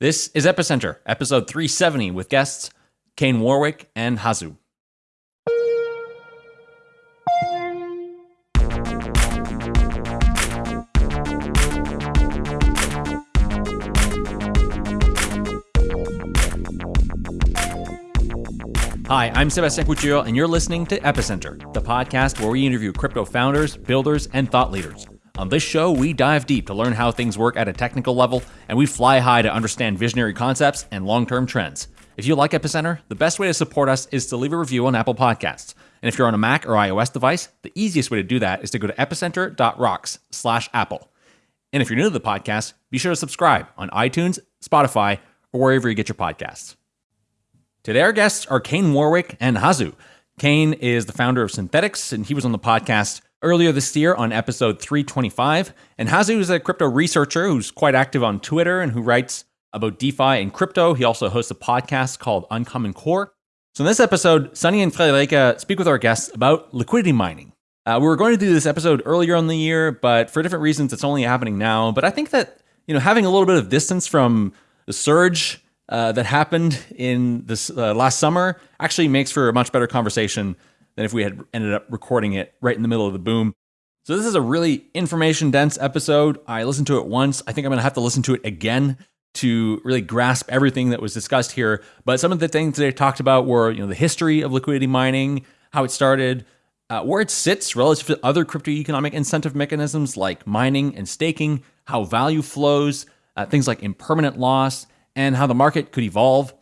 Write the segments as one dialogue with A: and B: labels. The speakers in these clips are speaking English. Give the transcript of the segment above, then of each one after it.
A: This is Epicenter, episode 370, with guests Kane Warwick and Hasu. Hi, I'm Sebastian Couture, and you're listening to Epicenter, the podcast where we interview crypto founders, builders, and thought leaders. On this show, we dive deep to learn how things work at a technical level, and we fly high to understand visionary concepts and long term trends. If you like Epicenter, the best way to support us is to leave a review on Apple Podcasts. And if you're on a Mac or iOS device, the easiest way to do that is to go to epicenter.rocks slash Apple. And if you're new to the podcast, be sure to subscribe on iTunes, Spotify, or wherever you get your podcasts. Today, our guests are Kane Warwick and Hasu. Kane is the founder of Synthetix, and he was on the podcast earlier this year on episode 325. And Hasu is a crypto researcher who's quite active on Twitter and who writes about DeFi and crypto. He also hosts a podcast called Uncommon Core. So in this episode, Sunny and Friederike speak with our guests about liquidity mining. Uh, we were going to do this episode earlier in the year, but for different reasons, it's only happening now. But I think that you know having a little bit of distance from the surge uh, that happened in this uh, last summer actually makes for a much better conversation than if we had ended up recording it right in the middle of the boom. So this is a really information dense episode. I listened to it once. I think I'm going to have to listen to it again to really grasp everything that was discussed here. But some of the things they talked about were, you know, the history of liquidity mining, how it started, uh, where it sits relative to other crypto economic incentive mechanisms like mining and staking, how value flows, uh, things like impermanent loss, and how the market could evolve.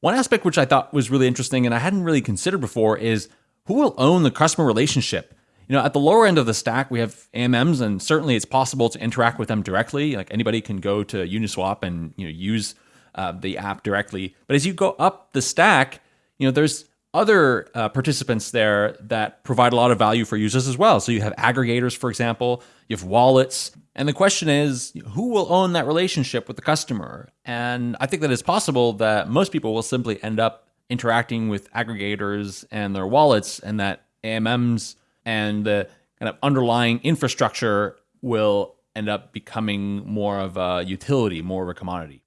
A: One aspect which I thought was really interesting and I hadn't really considered before is who will own the customer relationship? You know, at the lower end of the stack, we have AMMs, and certainly it's possible to interact with them directly. Like anybody can go to Uniswap and you know use uh, the app directly. But as you go up the stack, you know, there's other uh, participants there that provide a lot of value for users as well. So you have aggregators, for example, you have wallets. And the question is, who will own that relationship with the customer? And I think that it's possible that most people will simply end up interacting with aggregators and their wallets, and that AMMs and the kind of underlying infrastructure will end up becoming more of a utility, more of a commodity.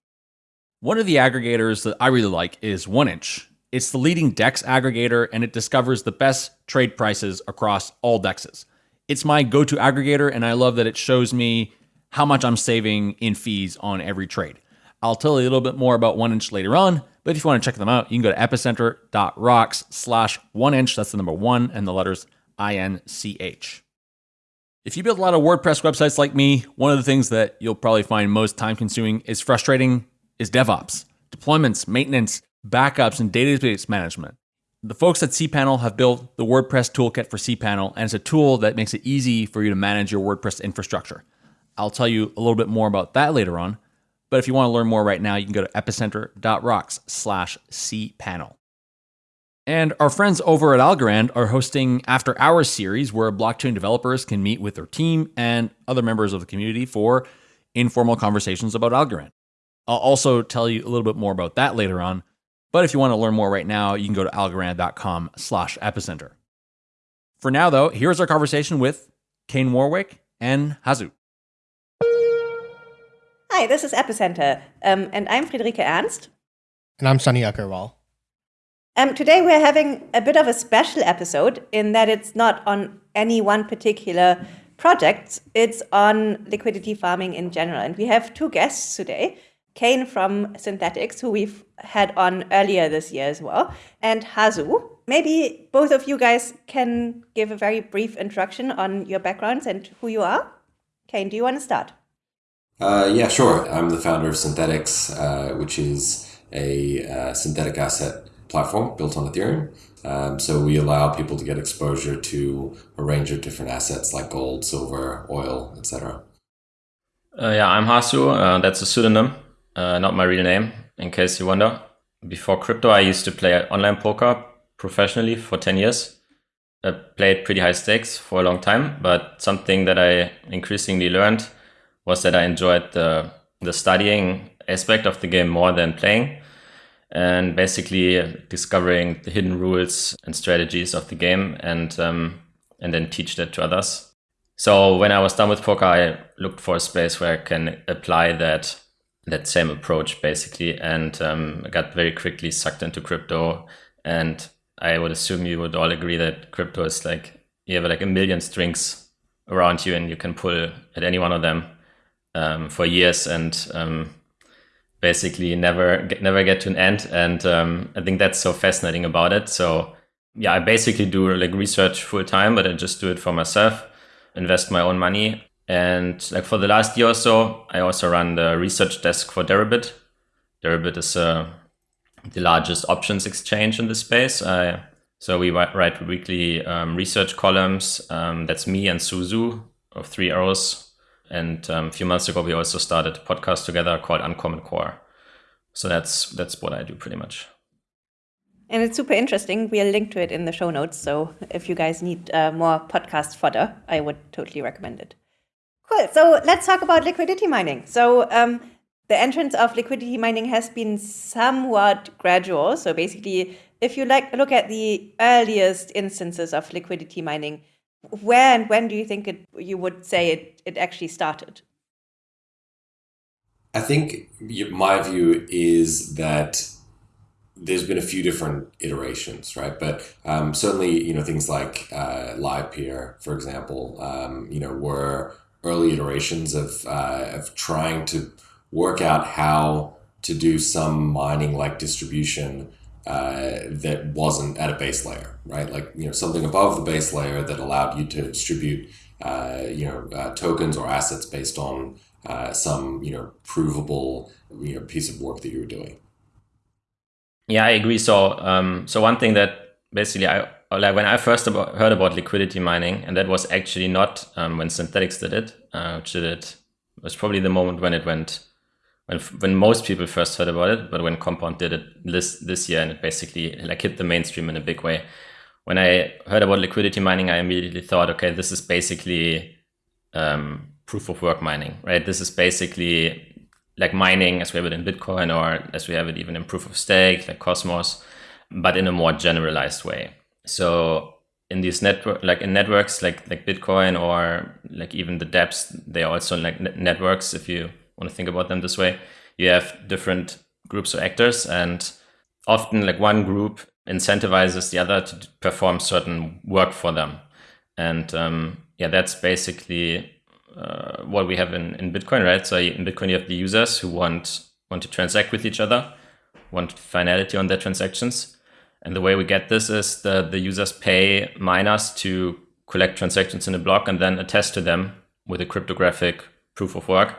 A: One of the aggregators that I really like is 1inch. It's the leading DEX aggregator and it discovers the best trade prices across all DEXs. It's my go to aggregator, and I love that it shows me how much I'm saving in fees on every trade. I'll tell you a little bit more about 1inch later on, but if you want to check them out, you can go to epicenter.rocks slash 1inch. That's the number one and the letters I N C H. If you build a lot of WordPress websites like me, one of the things that you'll probably find most time consuming is frustrating is DevOps, deployments, maintenance, backups, and database management. The folks at cPanel have built the WordPress toolkit for cPanel, and it's a tool that makes it easy for you to manage your WordPress infrastructure. I'll tell you a little bit more about that later on, but if you want to learn more right now, you can go to epicenter.rocks slash cpanel. And our friends over at Algorand are hosting After Hours series where blockchain developers can meet with their team and other members of the community for informal conversations about Algorand. I'll also tell you a little bit more about that later on. But if you want to learn more right now, you can go to algorand.com slash epicenter. For now, though, here's our conversation with Kane Warwick and Hasu.
B: Hi, this is Epicenter, um, and I'm Friederike Ernst.
C: And I'm Sunny Agarwal.
B: Um, today we're having a bit of a special episode in that it's not on any one particular project, it's on liquidity farming in general. And we have two guests today. Kane from Synthetix, who we've had on earlier this year as well, and Hasu. Maybe both of you guys can give a very brief introduction on your backgrounds and who you are. Kane, do you want to start?
D: Uh, yeah, sure. I'm the founder of Synthetix, uh, which is a uh, synthetic asset platform built on Ethereum. Um, so we allow people to get exposure to a range of different assets like gold, silver, oil, etc.
E: Uh, yeah, I'm Hasu. Uh, that's a pseudonym uh, not my real name, in case you wonder. Before crypto, I used to play online poker professionally for 10 years. I played pretty high stakes for a long time, but something that I increasingly learned was that I enjoyed the, the studying aspect of the game more than playing and basically discovering the hidden rules and strategies of the game and um, and then teach that to others. So when I was done with poker, I looked for a space where I can apply that that same approach basically, and um, got very quickly sucked into crypto. And I would assume you would all agree that crypto is like you have like a million strings around you, and you can pull at any one of them um, for years, and um, basically never get, never get to an end. And um, I think that's so fascinating about it. So yeah, I basically do like research full time, but I just do it for myself, invest my own money. And like for the last year or so, I also run the research desk for Deribit. Deribit is uh, the largest options exchange in the space. Uh, so we write weekly um, research columns. Um, that's me and Su Zhu of Three Arrows. And um, a few months ago, we also started a podcast together called Uncommon Core. So that's that's what I do pretty much.
B: And it's super interesting. We'll link to it in the show notes. So if you guys need uh, more podcast fodder, I would totally recommend it. Cool. So let's talk about liquidity mining. So um, the entrance of liquidity mining has been somewhat gradual. So basically, if you like look at the earliest instances of liquidity mining, where and when do you think it you would say it, it actually started?
D: I think my view is that there's been a few different iterations, right? But um, certainly, you know, things like uh, Livepeer, for example, um, you know, were early iterations of uh, of trying to work out how to do some mining like distribution uh, that wasn't at a base layer, right? Like you know, something above the base layer that allowed you to distribute, uh, you know, uh, tokens or assets based on uh, some you know provable you know piece of work that you were doing.
E: Yeah, I agree. So, um, so one thing that basically I like when I first about, heard about liquidity mining, and that was actually not um, when Synthetix did it, uh, which did it was probably the moment when it went when when most people first heard about it, but when Compound did it this this year, and it basically like hit the mainstream in a big way. When I heard about liquidity mining, I immediately thought, okay, this is basically um, proof of work mining, right? This is basically like mining as we have it in Bitcoin or as we have it even in proof of stake, like Cosmos, but in a more generalized way. So in these network, like in networks like like Bitcoin or like even the dApps, they are also like networks. If you want to think about them this way, you have different groups of actors, and often like one group incentivizes the other to perform certain work for them. And um, yeah, that's basically uh, what we have in, in Bitcoin, right? So in Bitcoin, you have the users who want want to transact with each other, want finality on their transactions. And the way we get this is that the users pay miners to collect transactions in a block and then attest to them with a cryptographic proof of work.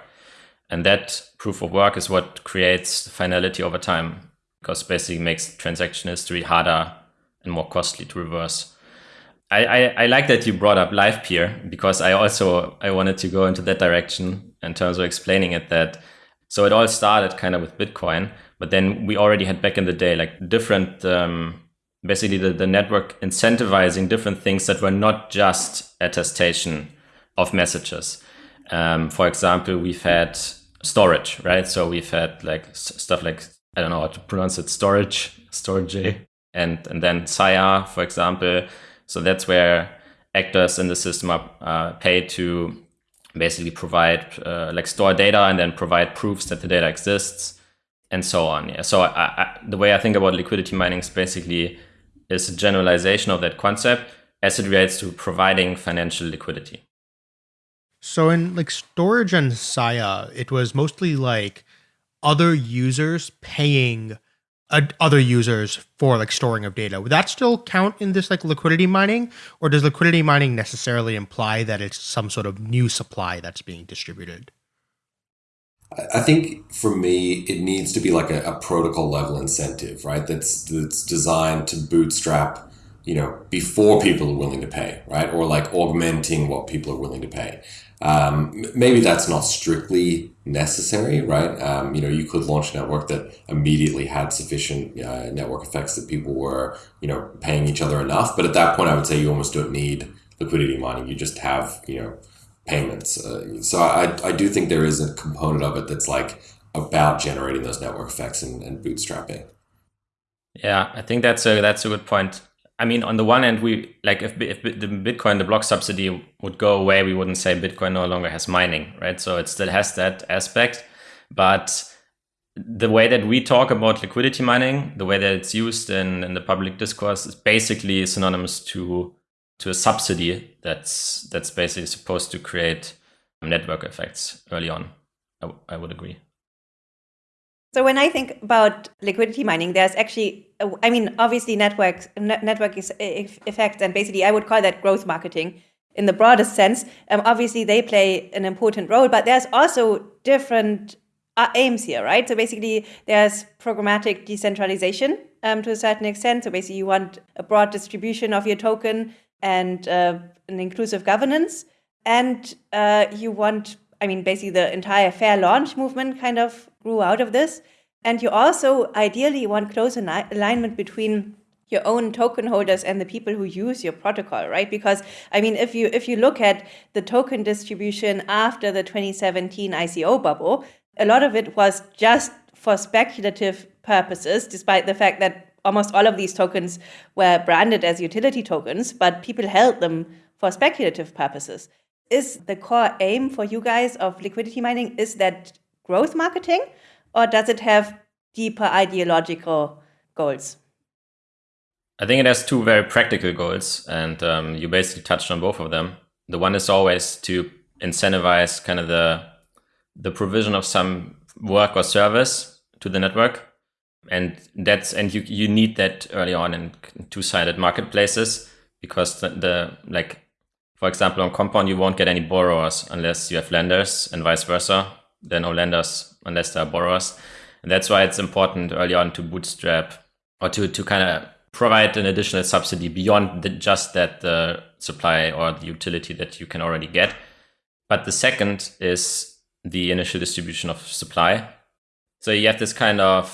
E: And that proof of work is what creates finality over time because basically makes transaction history harder and more costly to reverse. I, I, I, like that you brought up Livepeer because I also I wanted to go into that direction in terms of explaining it that so it all started kind of with Bitcoin, but then we already had back in the day like different um, basically the, the network incentivizing different things that were not just attestation of messages. Um, for example, we've had storage, right? So we've had like stuff like I don't know how to pronounce it, Storj, Storj, and and then SIA, for example so that's where actors in the system are uh, paid to basically provide uh, like store data and then provide proofs that the data exists and so on. Yeah. So I, I, the way I think about liquidity mining is basically is a generalization of that concept as it relates to providing financial liquidity.
C: So in like Storj and SIA, it was mostly like other users paying other users for like storing of data. Would that still count in this like liquidity mining, or does liquidity mining necessarily imply that it's some sort of new supply that's being distributed?
D: I think for me, it needs to be like a, a protocol level incentive, right? That's that's designed to bootstrap you know, before people are willing to pay, right? Or like augmenting what people are willing to pay. Um, maybe that's not strictly necessary, right? Um, you know, you could launch a network that immediately had sufficient uh, network effects that people were, you know, paying each other enough. But at that point, I would say you almost don't need liquidity mining. You just have, you know, payments. Uh, so I, I do think there is a component of it that's like about generating those network effects and, and bootstrapping.
E: Yeah, I think that's a that's a good point. I mean, on the one hand, we like if, if the Bitcoin, the block subsidy would go away, we wouldn't say Bitcoin no longer has mining, right? So it still has that aspect, but the way that we talk about liquidity mining, the way that it's used in, in the public discourse is basically synonymous to to a subsidy that's that's basically supposed to create network effects early on. I, I would agree.
B: So when I think about liquidity mining, there's actually, I mean, obviously networks, network is effects, and basically I would call that growth marketing in the broadest sense. Um, obviously they play an important role, but there's also different uh, aims here, right? So basically there's programmatic decentralization um, to a certain extent. So basically you want a broad distribution of your token and uh, an inclusive governance. And uh, you want I mean, basically the entire fair launch movement kind of grew out of this. And you also ideally want close alignment between your own token holders and the people who use your protocol, right? Because I mean, if you if you look at the token distribution after the 2017 ICO bubble, a lot of it was just for speculative purposes, despite the fact that almost all of these tokens were branded as utility tokens, but people held them for speculative purposes is the core aim for you guys of liquidity mining is that growth marketing or does it have deeper ideological goals
E: i think it has two very practical goals and um, you basically touched on both of them the one is always to incentivize kind of the the provision of some work or service to the network and that's and you you need that early on in two-sided marketplaces because the, the like for example, on Compound, you won't get any borrowers unless you have lenders and vice versa. Are no lenders unless there are borrowers. And that's why it's important early on to bootstrap or to, to kind of provide an additional subsidy beyond the, just that the supply or the utility that you can already get. But the second is the initial distribution of supply. So you have this kind of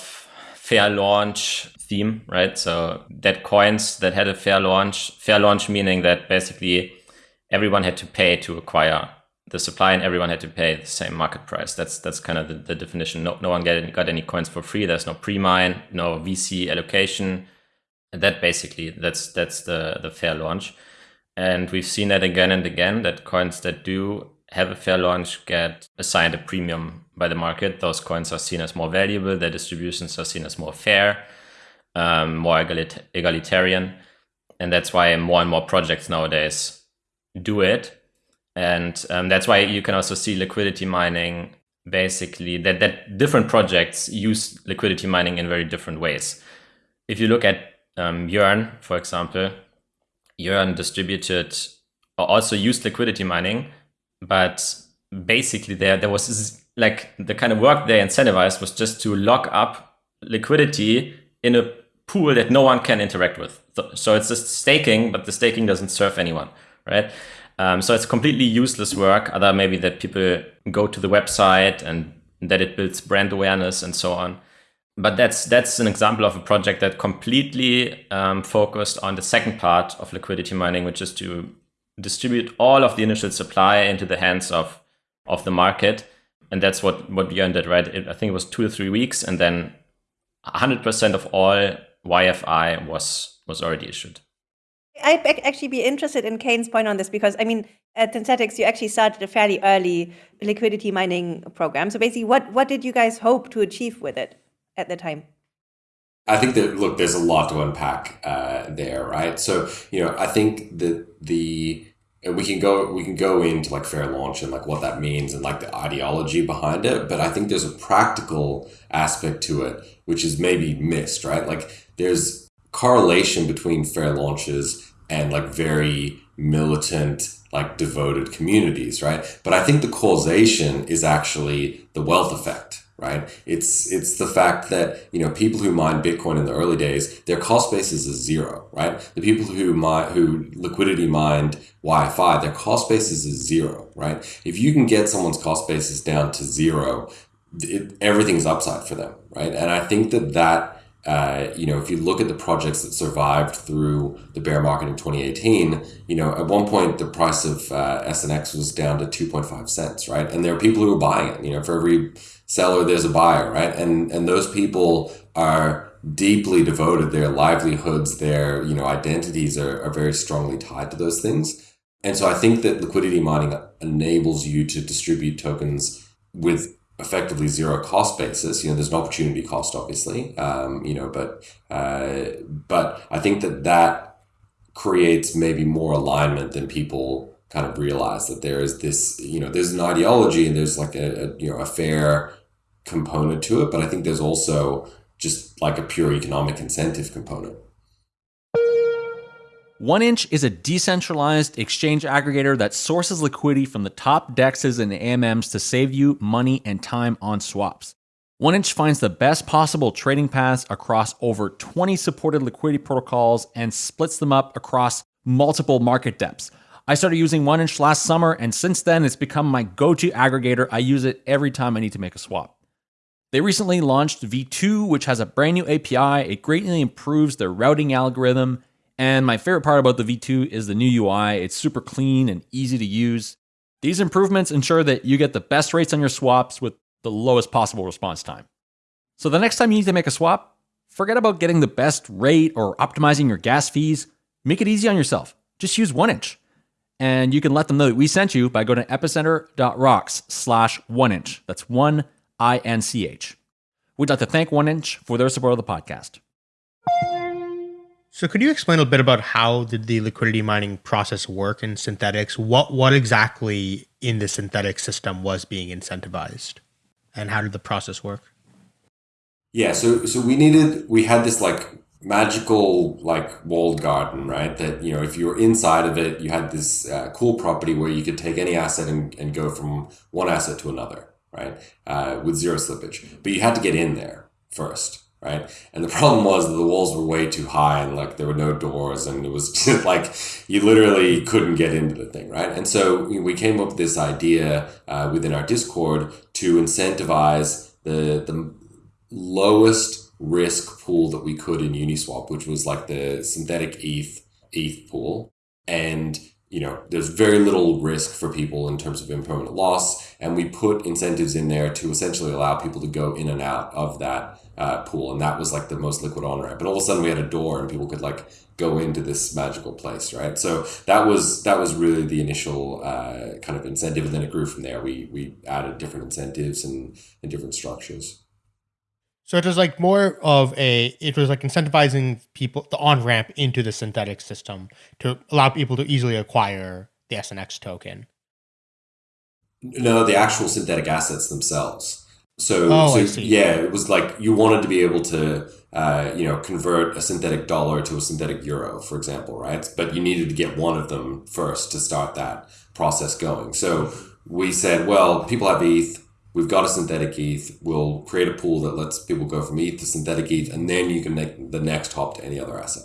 E: fair launch theme, right? So that coins that had a fair launch, fair launch meaning that basically everyone had to pay to acquire the supply and everyone had to pay the same market price. That's that's kind of the, the definition. No, no one got any, got any coins for free. There's no pre-mine, no VC allocation. And that basically that's that's the the fair launch. And we've seen that again and again that coins that do have a fair launch get assigned a premium by the market. Those coins are seen as more valuable. Their distributions are seen as more fair, um, more egalit- egalitarian, and that's why more and more projects nowadays do it. And um, that's why you can also see liquidity mining basically that, that different projects use liquidity mining in very different ways. If you look at um, Yearn, for example, Yearn distributed also used liquidity mining, but basically there there was like the kind of work they incentivized was just to lock up liquidity in a pool that no one can interact with. So it's just staking, but the staking doesn't serve anyone right? Um, so it's completely useless work, other maybe that people go to the website and that it builds brand awareness and so on. But that's that's an example of a project that completely um, focused on the second part of liquidity mining, which is to distribute all of the initial supply into the hands of of the market, and that's what what Yearn did, right? It, I think it was two or three weeks, and then 100% of all YFI was was already issued.
B: I'd actually be interested in Kane's point on this because I mean, at Synthetix, you actually started a fairly early liquidity mining program. So basically, what what did you guys hope to achieve with it at the time?
D: I think that look, there's a lot to unpack uh, there, right? So you know, I think that the we can go we can go into like fair launch and like what that means and like the ideology behind it, but I think there's a practical aspect to it which is maybe missed, right? Like there's correlation between fair launches and like very militant, like devoted communities, right? But I think the causation is actually the wealth effect, right? It's it's the fact that you know people who mine Bitcoin in the early days, their cost basis is zero, right? The people who mine who liquidity mined YFI, their cost basis is zero, right? If you can get someone's cost basis down to zero, it, everything's upside for them, right? And I think that that uh, you know, if you look at the projects that survived through the bear market in 2018, you know, at one point the price of uh, SNX was down to 2.5 cents, right? And there are people who are buying it. You know, for every seller, there's a buyer, right? And and those people are deeply devoted. Their livelihoods, their you know identities are, are very strongly tied to those things. And so I think that liquidity mining enables you to distribute tokens with effectively zero cost basis. You know, there's an opportunity cost, obviously. Um, you know, but uh, but I think that that creates maybe more alignment than people kind of realize that there is this. You know, there's an ideology and there's like a, a you know a fair component to it, but I think there's also just like a pure economic incentive component.
A: One Inch is a decentralized exchange aggregator that sources liquidity from the top dexes and AMMs to save you money and time on swaps. One Inch finds the best possible trading paths across over 20 supported liquidity protocols and splits them up across multiple market depths. I started using One Inch last summer, and since then it's become my go to aggregator. I use it every time I need to make a swap. They recently launched V2, which has a brand new API. It greatly improves their routing algorithm and my favorite part about the V2 is the new UI. It's super clean and easy to use. These improvements ensure that you get the best rates on your swaps with the lowest possible response time. So the next time you need to make a swap, forget about getting the best rate or optimizing your gas fees. Make it easy on yourself. Just use one inch. And you can let them know that we sent you by going to epicenter.rocks slash one inch. That's one I N C H. We'd like to thank One Inch for their support of the podcast.
C: So could you explain a bit about how did the liquidity mining process work in Synthetix? What what exactly in the synthetic system was being incentivized? And how did the process work?
D: Yeah, so so we needed we had this like magical like walled garden, right? That you know, if you were inside of it, you had this uh, cool property where you could take any asset and, and go from one asset to another, right? Uh, with zero slippage, but you had to get in there first right? And the problem was that the walls were way too high and like there were no doors and it was just like you literally couldn't get into the thing, right? And so we came up with this idea uh, within our Discord to incentivize the the lowest risk pool that we could in Uniswap, which was like the synthetic ETH ETH pool, and you know, there's very little risk for people in terms of impermanent loss. And we put incentives in there to essentially allow people to go in and out of that uh, pool. And that was like the most liquid on ramp. And all of a sudden we had a door and people could like go into this magical place, right? So that was that was really the initial uh, kind of incentive. And then it grew from there. We, we added different incentives and, and different structures.
C: So it was like more of a it was like incentivizing people the on ramp into the synthetic system to allow people to easily acquire the SNX token.
D: No, the actual synthetic assets themselves. So, oh, so yeah, it was like you wanted to be able to uh, you know convert a synthetic dollar to a synthetic euro, for example, right? But you needed to get one of them first to start that process going. So we said, well, people have ETH we've got a synthetic ETH. We'll create a pool that lets people go from ETH to synthetic ETH, and then you can make the next hop to any other asset.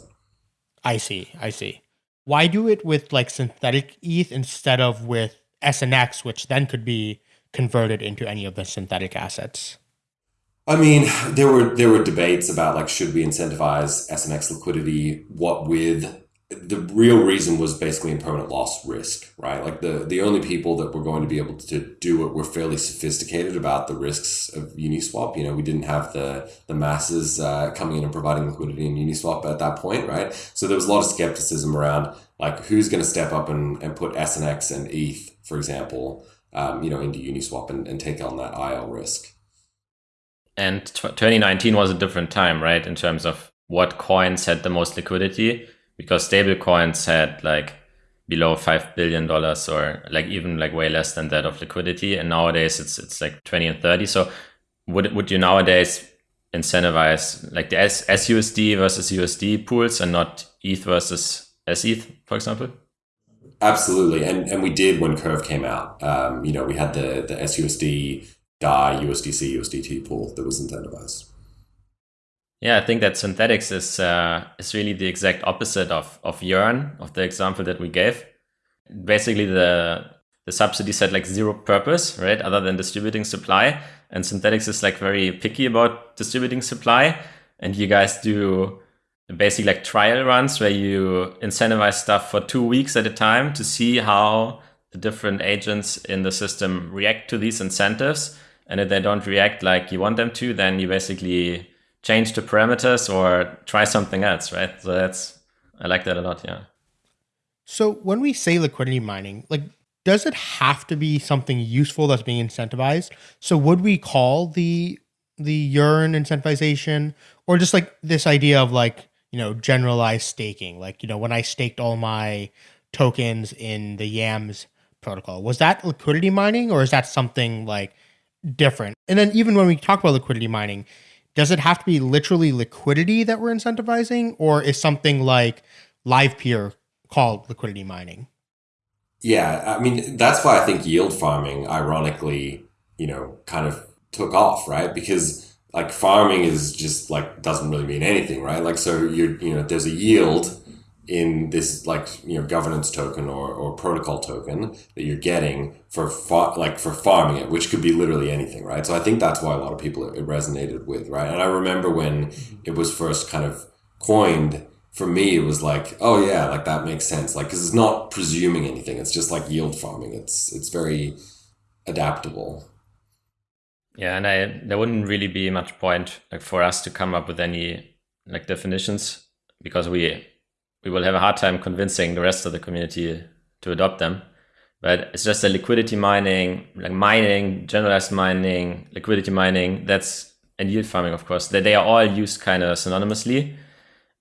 C: I see. I see. Why do it with like synthetic ETH instead of with SNX, which then could be converted into any of the synthetic assets?
D: I mean, there were there were debates about like should we incentivize SNX liquidity, what with the real reason was basically impermanent loss risk, right? Like the the only people that were going to be able to do it were fairly sophisticated about the risks of Uniswap. You know, we didn't have the the masses uh, coming in and providing liquidity in Uniswap at that point, right? So there was a lot of skepticism around like who's going to step up and, and put SNX and ETH, for example, um, you know, into Uniswap and, and take on that IL risk.
E: And t- 2019 was a different time, right? In terms of what coins had the most liquidity because stable coins had like below five billion dollars or like even like way less than that of liquidity and nowadays it's it's like 20 and 30 so would would you nowadays incentivize like the S- SUSD versus USD pools and not ETH versus SETH for example
D: absolutely and and we did when curve came out um, you know we had the the SUSD DAI USDC USDT pool that was incentivized
E: yeah, I think that Synthetix is uh, is really the exact opposite of of Yearn, of the example that we gave. Basically, the the subsidies had like zero purpose, right, other than distributing supply. And Synthetix is like very picky about distributing supply. And you guys do basically like trial runs where you incentivize stuff for two weeks at a time to see how the different agents in the system react to these incentives. And if they don't react like you want them to, then you basically change the parameters or try something else, right? So that's I like that a lot, yeah.
C: So when we say liquidity mining, like does it have to be something useful that's being incentivized? So would we call the the yearn incentivization or just like this idea of like, you know, generalized staking? Like, you know, when I staked all my tokens in the YAMS protocol, was that liquidity mining or is that something like different? And then even when we talk about liquidity mining, does it have to be literally liquidity that we're incentivizing or is something like Livepeer called liquidity mining?
D: Yeah, I mean that's why I think yield farming, ironically, you know, kind of took off, right? Because like farming is just like doesn't really mean anything, right? Like so you're you know there's a yield in this like you know governance token or, or protocol token that you're getting for far, like for farming it, which could be literally anything, right? So I think that's why a lot of people it resonated with, right? And I remember when it was first kind of coined for me, it was like, oh yeah, like that makes sense. Like, cause it's not presuming anything. It's just like yield farming. It's, it's very adaptable.
E: Yeah. And I, there wouldn't really be much point like for us to come up with any like definitions because we, we will have a hard time convincing the rest of the community to adopt them. But it's just a liquidity mining, like mining, generalized mining, liquidity mining. That's and yield farming, of course. That they are all used kind of synonymously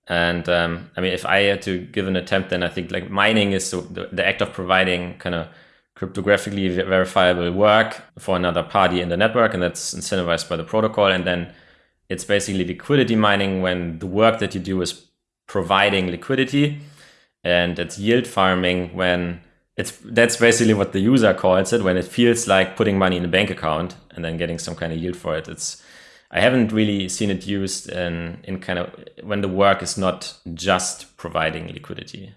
E: and um, I mean, if I had to give an attempt, then I think like mining is the, the act of providing kind of cryptographically verifiable work for another party in the network, and that's incentivized by the protocol. And then it's basically liquidity mining when the work that you do is providing liquidity, and it's yield farming when it's that's basically what the user calls it when it feels like putting money in a bank account and then getting some kind of yield for it. It's I haven't really seen it used in, in kind of when the work is not just providing liquidity.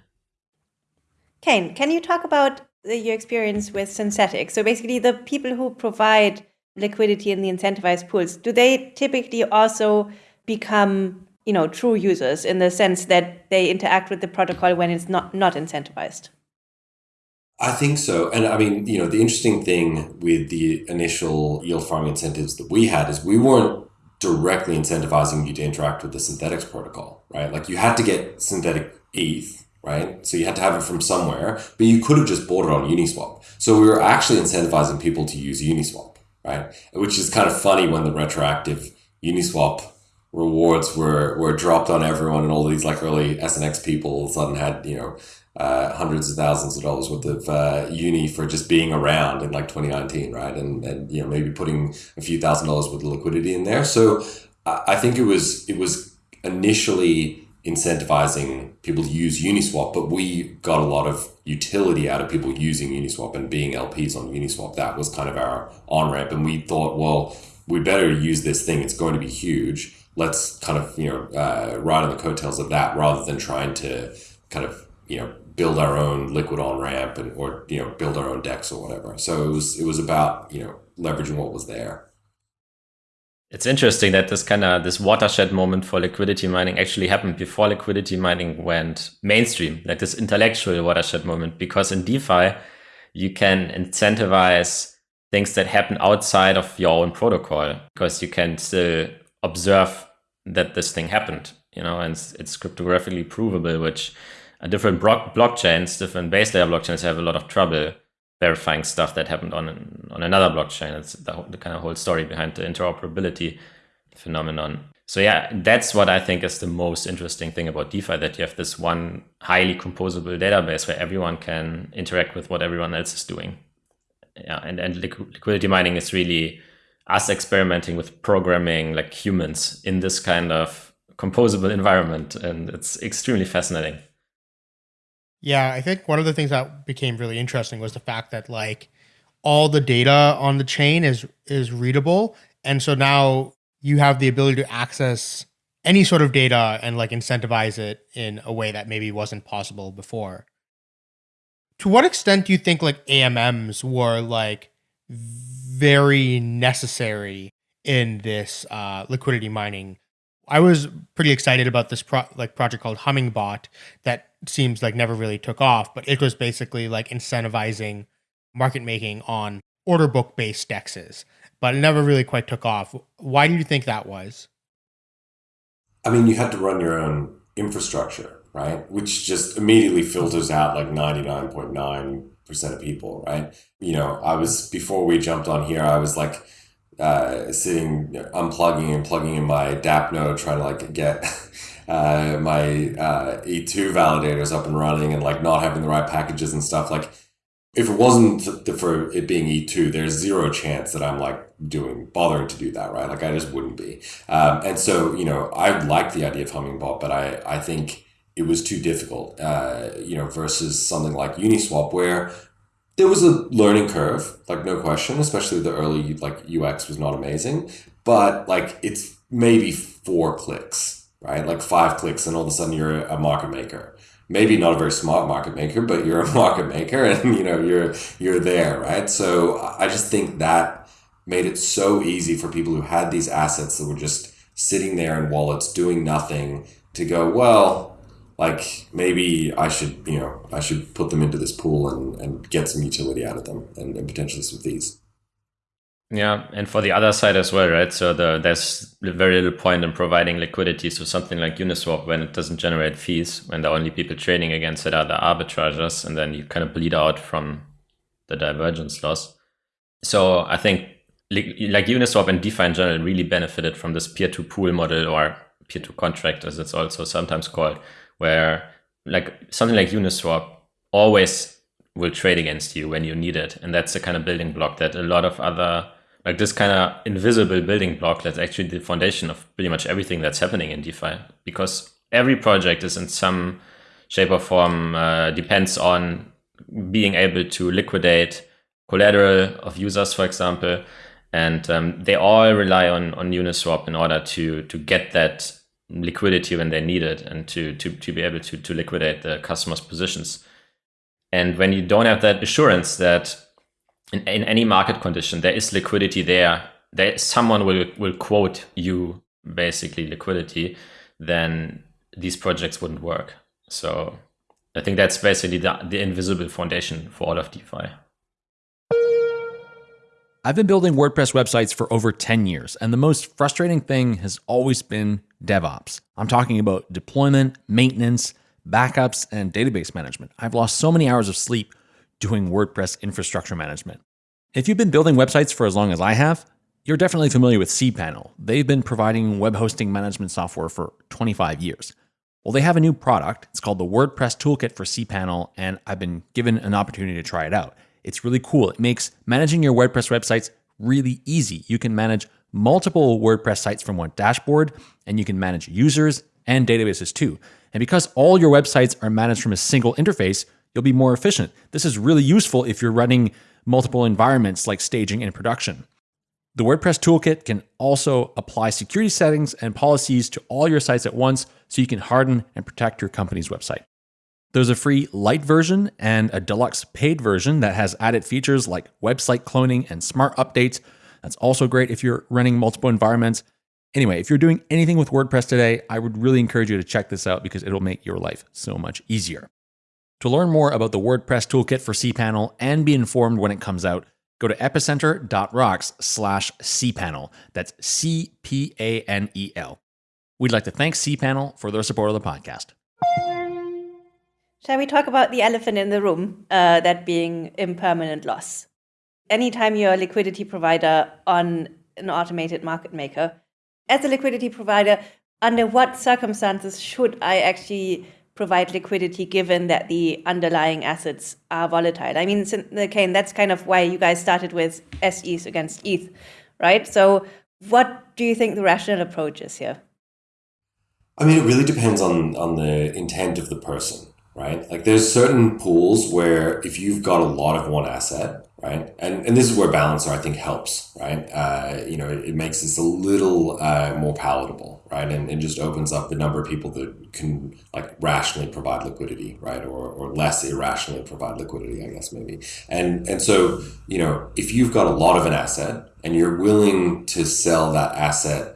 B: Kane, can you talk about your experience with Synthetix? So basically, the people who provide liquidity in the incentivized pools, do they typically also become you know true users in the sense that they interact with the protocol when it's not not incentivized?
D: I think so. And I mean, you know, the interesting thing with the initial yield farming incentives that we had is we weren't directly incentivizing you to interact with the Synthetix protocol, right? Like you had to get synthetic ETH, right? So you had to have it from somewhere, but you could have just bought it on Uniswap. So we were actually incentivizing people to use Uniswap, right? Which is kind of funny when the retroactive Uniswap rewards were were dropped on everyone and all these like early SNX people all of a sudden had, you know, uh, hundreds of thousands of dollars worth of uh, uni for just being around in like 2019, right? And and you know maybe putting a few thousand dollars worth of liquidity in there. So I think it was it was initially incentivizing people to use Uniswap, but we got a lot of utility out of people using Uniswap and being LPs on Uniswap. That was kind of our on ramp, and we thought, well, we better use this thing. It's going to be huge. Let's kind of you know uh, ride on the coattails of that rather than trying to kind of you know build our own liquid on ramp and or you know build our own DEX or whatever. So it was it was about you know leveraging what was there.
E: It's interesting that this kind of this watershed moment for liquidity mining actually happened before liquidity mining went mainstream, like this intellectual watershed moment. Because in DeFi, you can incentivize things that happen outside of your own protocol because you can still observe that this thing happened, you know, and it's, it's cryptographically provable, which different blockchains, different base layer blockchains have a lot of trouble verifying stuff that happened on on another blockchain. It's the, the kind of whole story behind the interoperability phenomenon. So yeah, that's what I think is the most interesting thing about DeFi that you have this one highly composable database where everyone can interact with what everyone else is doing. Yeah, and, and liquidity mining is really us experimenting with programming like humans in this kind of composable environment. And it's extremely fascinating.
C: Yeah, I think one of the things that became really interesting was the fact that like all the data on the chain is is readable, and so now you have the ability to access any sort of data and like incentivize it in a way that maybe wasn't possible before. To what extent do you think like AMMs were like very necessary in this uh, liquidity mining I was pretty excited about this pro- like project called Hummingbot that seems like never really took off, but it was basically like incentivizing market making on order book based dexes, but it never really quite took off. Why do you think that was?
D: I mean, you had to run your own infrastructure, right? Which just immediately filters out like 99.9% of people, right? You know, I was before we jumped on here, I was like uh, sitting unplugging and plugging in my DAppNode, trying to like get uh, my uh, E2 validators up and running, and like not having the right packages and stuff. Like, if it wasn't for it being E2, there's zero chance that I'm like doing bothering to do that, right? Like, I just wouldn't be. Um, and so, you know, I like the idea of Hummingbot, but I I think it was too difficult, uh, you know, versus something like Uniswap where there was a learning curve, like no question, especially the early like UX was not amazing, but like it's maybe four clicks, right? Like five clicks, and all of a sudden you're a market maker. Maybe not a very smart market maker, but you're a market maker, and you know you're you're there, right? So I just think that made it so easy for people who had these assets that were just sitting there in wallets doing nothing to go, well, like maybe I should, you know, I should put them into this pool and, and get some utility out of them and, and potentially some fees.
E: Yeah, and for the other side as well, right? So the, there's very little point in providing liquidity to something like Uniswap when it doesn't generate fees, when the only people trading against it are the arbitrageurs, and then you kind of bleed out from the divergence loss. So I think like Uniswap and DeFi in general really benefited from this peer-to-pool model or peer-to contract, as it's also sometimes called, where like something like Uniswap always will trade against you when you need it. And that's the kind of building block that a lot of other, like this kind of invisible building block that's actually the foundation of pretty much everything that's happening in DeFi. Because every project is in some shape or form uh, depends on being able to liquidate collateral of users, for example. And um, they all rely on, on Uniswap in order to, to get that liquidity when they need it and to, to, to be able to, to liquidate the customer's positions. And when you don't have that assurance that in, in any market condition there is liquidity there, that someone will, will quote you basically liquidity, then these projects wouldn't work. So I think that's basically the, the invisible foundation for all of DeFi.
A: I've been building WordPress websites for over 10 years, and the most frustrating thing has always been DevOps. I'm talking about deployment, maintenance, backups, and database management. I've lost so many hours of sleep doing WordPress infrastructure management. If you've been building websites for as long as I have, you're definitely familiar with cPanel. They've been providing web hosting management software for 25 years. Well, they have a new product. It's called the WordPress Toolkit for cPanel, and I've been given an opportunity to try it out. It's really cool. It makes managing your WordPress websites really easy. You can manage multiple WordPress sites from one dashboard, and you can manage users and databases too. And because all your websites are managed from a single interface, you'll be more efficient. This is really useful if you're running multiple environments like staging and production. The WordPress toolkit can also apply security settings and policies to all your sites at once so you can harden and protect your company's website. There's a free light version and a deluxe paid version that has added features like website cloning and smart updates. That's also great if you're running multiple environments. Anyway, if you're doing anything with WordPress today, I would really encourage you to check this out because it'll make your life so much easier. To learn more about the WordPress toolkit for cPanel and be informed when it comes out, go to epicenter.rocks slash cpanel. That's C P A N E L. We'd like to thank cPanel for their support of the podcast.
B: Shall we talk about the elephant in the room, uh, that being impermanent loss? Anytime you're a liquidity provider on an automated market maker, as a liquidity provider, under what circumstances should I actually provide liquidity given that the underlying assets are volatile? I mean, Kane, that's kind of why you guys started with SETH against ETH, right? So, what do you think the rational approach is here?
D: I mean, it really depends on on the intent of the person right? Like there's certain pools where if you've got a lot of one asset, right? And, and this is where Balancer, I think, helps, right? Uh, you know, it, it, makes this a little uh, more palatable, right? And it just opens up the number of people that can like rationally provide liquidity, right? Or, or less irrationally provide liquidity, I guess, maybe. And, and so, you know, if you've got a lot of an asset and you're willing to sell that asset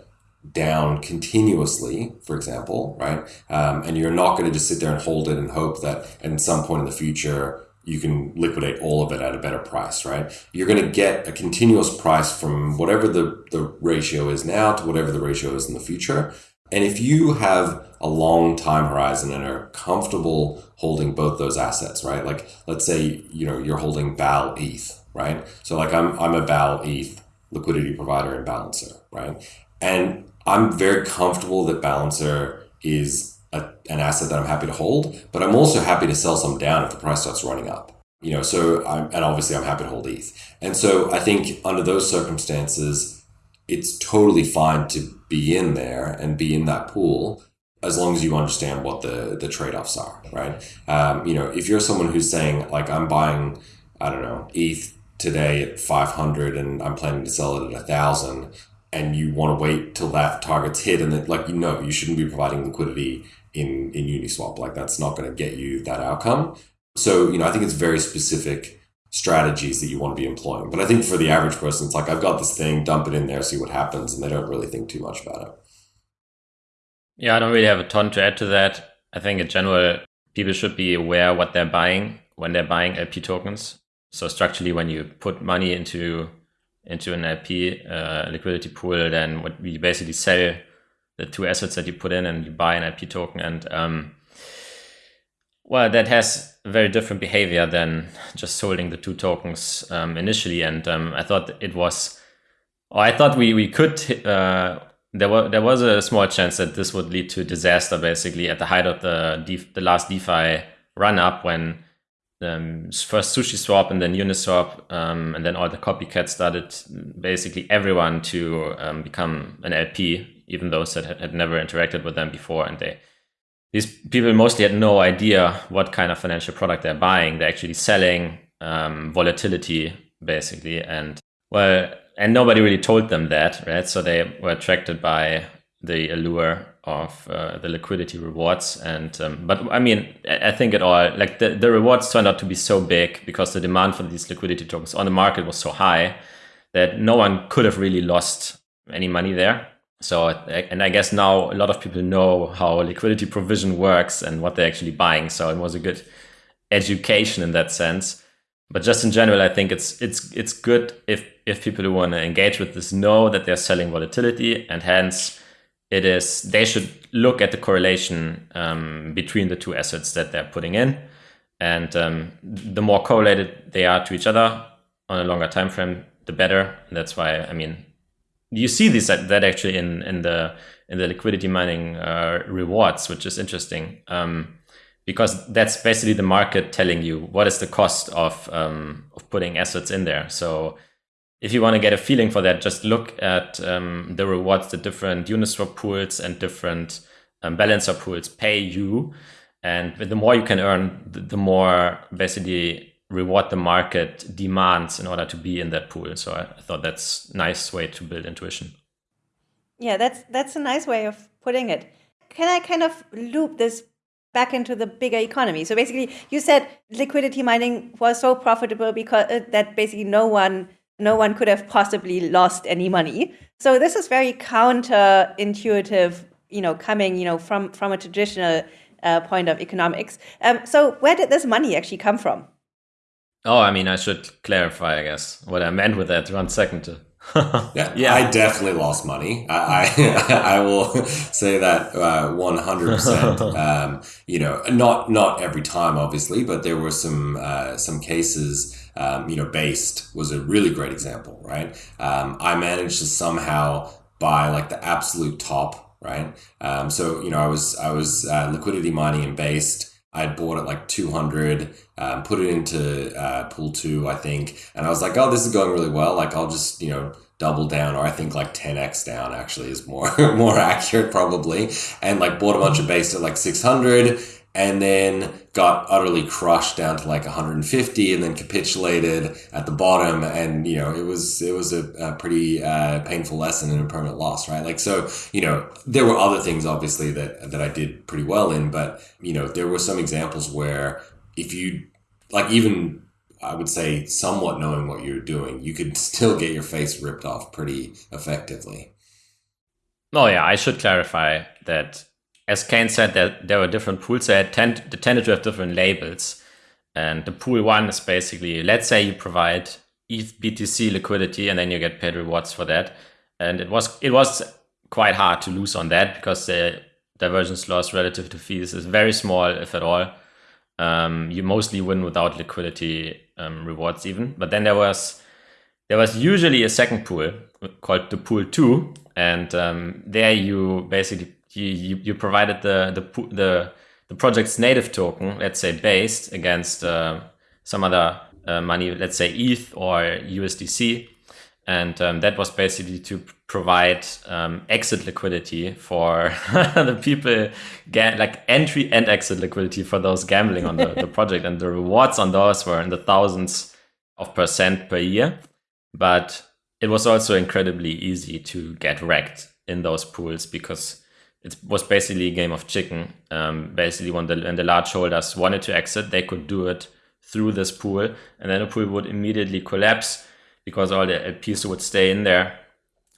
D: down continuously, for example, right? Um, and you're not going to just sit there and hold it and hope that at some point in the future you can liquidate all of it at a better price, right? You're going to get a continuous price from whatever the, the ratio is now to whatever the ratio is in the future. And if you have a long time horizon and are comfortable holding both those assets, right? Like let's say, you know, you're holding BAL ETH, right? So like I'm I'm a BAL ETH liquidity provider and balancer, right? And I'm very comfortable that balancer is a, an asset that I'm happy to hold, but I'm also happy to sell some down if the price starts running up. You know, so I'm, and obviously I'm happy to hold ETH. And so I think under those circumstances, it's totally fine to be in there and be in that pool as long as you understand what the the trade-offs are right um, you know if you're someone who's saying like i'm buying i don't know eth today at 500 and i'm planning to sell it at a thousand and you want to wait till that target's hit and then like you know you shouldn't be providing liquidity in in uniswap like that's not going to get you that outcome so you know i think it's very specific strategies that you want to be employing. But I think for the average person, it's like, I've got this thing, dump it in there, see what happens. And they don't really think too much about it.
E: Yeah, I don't really have a ton to add to that. I think in general, people should be aware what they're buying when they're buying LP tokens. So structurally, when you put money into into an LP uh, liquidity pool, then what we basically sell the two assets that you put in and you buy an LP token. And um, well, that has very different behavior than just holding the two tokens um, initially. And um, I thought it was, or I thought we we could. Uh, there was there was a small chance that this would lead to disaster, basically at the height of the the last DeFi run up when um, first Sushi Swap and then Uniswap, um, and then all the copycats started basically everyone to um, become an LP, even those that had, had never interacted with them before, and they these people mostly had no idea what kind of financial product they're buying. They're actually selling um, volatility, basically, and well, and nobody really told them that, right? So they were attracted by the allure of uh, the liquidity rewards, and um, but I mean, I think it all like the the rewards turned out to be so big because the demand for these liquidity tokens on the market was so high that no one could have really lost any money there. So, and I guess now a lot of people know how liquidity provision works and what they're actually buying. So it was a good education in that sense. But just in general, I think it's it's it's good if if people who want to engage with this know that they're selling volatility, and hence it is they should look at the correlation um, between the two assets that they're putting in, and um, the more correlated they are to each other on a longer time frame, the better. That's why I mean you see this that actually in in the in the liquidity mining uh, rewards, which is interesting um, because that's basically the market telling you what is the cost of um, of putting assets in there. So if you want to get a feeling for that, just look at um, the rewards the different Uniswap pools and different um, balancer pools pay you. And the more you can earn, the more basically reward the market demands in order to be in that pool. So I, thought that's nice way to build intuition.
B: Yeah, that's that's a nice way of putting it. Can I kind of loop this back into the bigger economy? So basically, you said liquidity mining was so profitable because uh, that basically no one no one could have possibly lost any money. So this is very counterintuitive, you know, coming you know from from a traditional uh, point of economics. Um, so where did this money actually come from?
E: Oh, I mean, I should clarify, I guess, what I meant with that. One second.
D: yeah, yeah, I definitely lost money. I I, I will say that uh, one hundred percent. Um, you know, not not every time, obviously, but there were some uh, some cases. Um, you know, based was a really great example, right? Um, I managed to somehow buy like the absolute top, right? Um, so you know, I was I was uh, liquidity mining and based. I bought it like 200, um, put it into uh, pool two, I think. And I was like, oh, this is going really well. Like, I'll just, you know, double down, or I think like 10x down actually is more, more accurate probably. And like bought a bunch of base at like 600 and then got utterly crushed down to like 150 and then capitulated at the bottom. And you know it was it was a, a pretty uh, painful lesson and a permanent loss right? Like so you know there were other things obviously that that i did pretty well in but you know there were some examples where if you like even I would say somewhat knowing what you're doing, you could still get your face ripped off pretty effectively.
E: Oh yeah, I should clarify that as Kain said, that there were different pools. They, tend, they tended to have different labels. And the pool one is basically, let's say you provide ETH BTC liquidity and then you get paid rewards for that. And it was it was quite hard to lose on that because the divergence loss relative to fees is very small, if at all. Um, you mostly win without liquidity um, rewards even. But then there was there was usually a second pool called the pool two, and um, there you basically you, you, you provided the the the the project's native token, let's say based against uh, some other uh, money, let's say ETH or USDC, and um, that was basically to provide um, exit liquidity for the people get like entry and exit liquidity for those gambling on the, the project. And the rewards on those were in the thousands of percent per year. But it was also incredibly easy to get wrecked in those pools because it was basically a game of chicken um, basically when the, when the large holders wanted to exit they could do it through this pool and then the pool would immediately collapse because all the LPs would stay in there,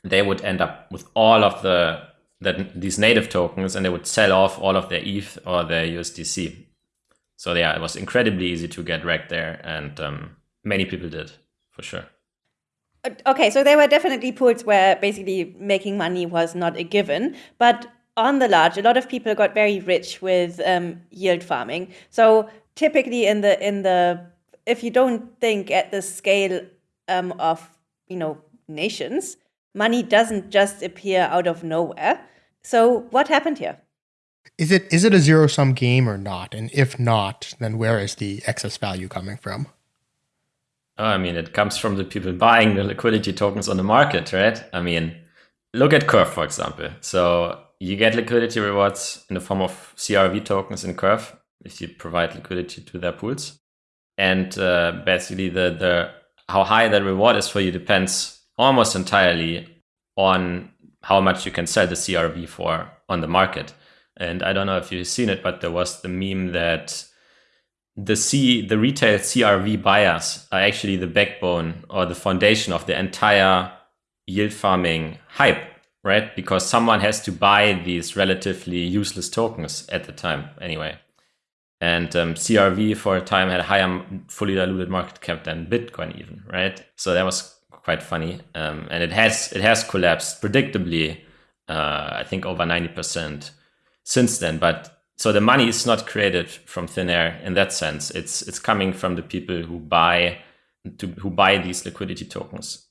E: they would end up with all of the that these native tokens and they would sell off all of their ETH or their USDC. So yeah, it was incredibly easy to get wrecked there, and um, many people did for sure.
B: Uh, okay, so there were definitely pools where basically making money was not a given, but on the large, a lot of people got very rich with um, yield farming. So typically, in the in the if you don't think at the scale um, of you know nations, money doesn't just appear out of nowhere. So what happened here?
C: Is it is it a zero sum game or not? And if not, then where is the excess value coming from?
E: Oh, I mean, it comes from the people buying the liquidity tokens on the market, right? I mean, look at Curve, for example. So you get liquidity rewards in the form of CRV tokens in Curve if you provide liquidity to their pools. And uh, basically, the, the how high that reward is for you depends almost entirely on how much you can sell the CRV for on the market. And I don't know if you've seen it, but there was the meme that the C the retail CRV buyers are actually the backbone or the foundation of the entire yield farming hype, right? Because someone has to buy these relatively useless tokens at the time anyway. And um, CRV for a time had a higher fully diluted market cap than Bitcoin, even right. So that was quite funny, um, and it has it has collapsed predictably. Uh, I think over ninety percent since then. But so the money is not created from thin air in that sense. It's it's coming from the people who buy to who buy these liquidity tokens.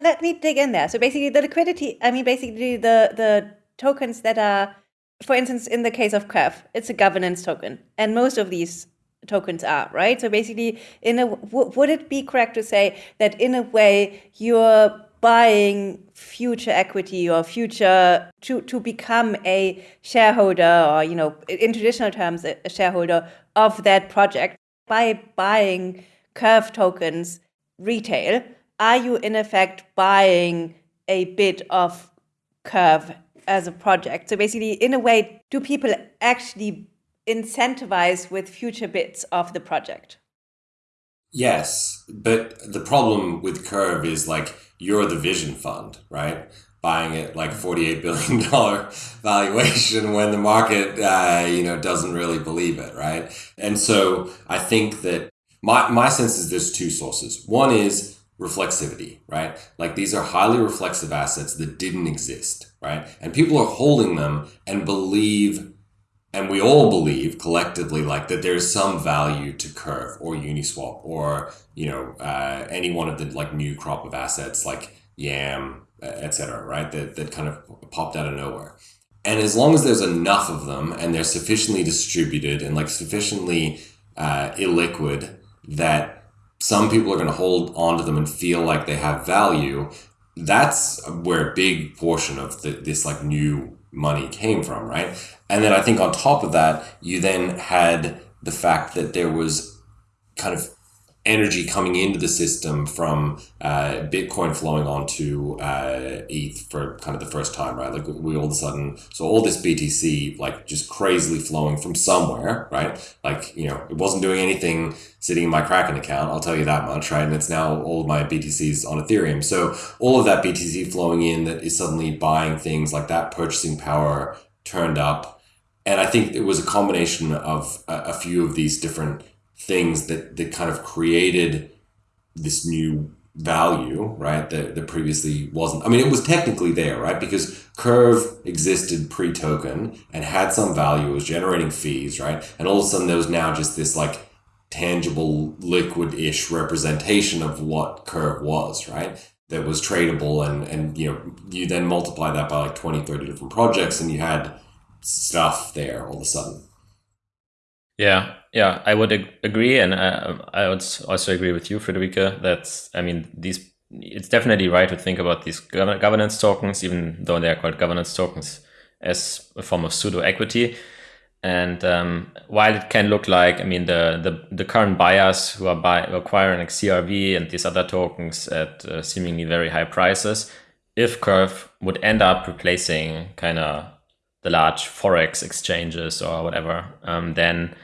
B: Let me dig in there. So basically, the liquidity. I mean, basically the the tokens that are for instance, in the case of Curve, it's a governance token, and most of these tokens are right. So basically, in a would it be correct to say that in a way you're buying future equity or future to to become a shareholder or you know in traditional terms a shareholder of that project by buying Curve tokens retail? Are you in effect buying a bit of Curve as a project. So basically, in a way, do people actually incentivize with future bits of the project?
D: Yes, but the problem with Curve is like you're the vision fund, right? Buying it like forty-eight billion dollar valuation when the market, uh, you know, doesn't really believe it, right? And so I think that my my sense is there's two sources. One is reflexivity, right? Like these are highly reflexive assets that didn't exist, right? And people are holding them and believe, and we all believe collectively, like that there's some value to Curve or Uniswap or you know uh, any one of the like new crop of assets like Yam, etc. Right? That that kind of popped out of nowhere. And as long as there's enough of them and they're sufficiently distributed and like sufficiently uh, illiquid that some people are going to hold on to them and feel like they have value. That's where a big portion of the, this like new money came from, right? And then I think on top of that, you then had the fact that there was kind of energy coming into the system from uh, Bitcoin flowing onto uh, ETH for kind of the first time, right? Like we all of a sudden, so all this BTC like just crazily flowing from somewhere, right? Like, you know, it wasn't doing anything sitting in my Kraken account, I'll tell you that much, right? And it's now all of my BTCs on Ethereum. So all of that BTC flowing in that is suddenly buying things like that purchasing power turned up. And I think it was a combination of a, a few of these different things that that kind of created this new value, right? That, that previously wasn't. I mean, it was technically there, right? Because Curve existed pre token and had some value, it was generating fees, right? And all of a sudden, there was now just this like tangible, liquid ish representation of what Curve was, right? That was tradable. And, and, you know, you then multiply that by like 20, 30 different projects and you had stuff there all of a sudden.
E: Yeah, yeah, I would ag- agree, and uh, I would also agree with you, Friederike. That I mean, these it's definitely right to think about these governance tokens, even though they are called governance tokens, as a form of pseudo equity. And um, while it can look like, I mean, the the, the current buyers who are buy, acquiring like CRV and these other tokens at uh, seemingly very high prices, if Curve would end up replacing kind of the large forex exchanges or whatever, um, then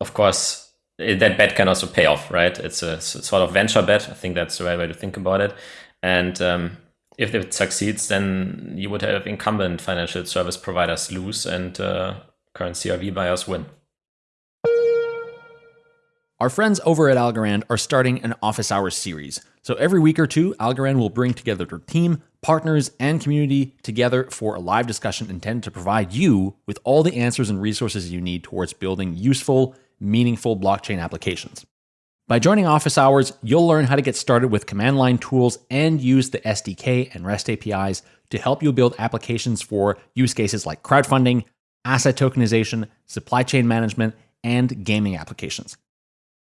E: of course that bet can also pay off, right? It's a sort of venture bet. I think that's the right way to think about it. And um, if it succeeds, then you would have incumbent financial service providers lose and uh, current CRV buyers win.
A: Our friends over at Algorand are starting an office hours series. So every week or two, Algorand will bring together their team, partners, and community together for a live discussion intended to provide you with all the answers and resources you need towards building useful, meaningful blockchain applications. By joining Office Hours, you'll learn how to get started with command line tools and use the SDK and REST APIs to help you build applications for use cases like crowdfunding, asset tokenization, supply chain management, and gaming applications.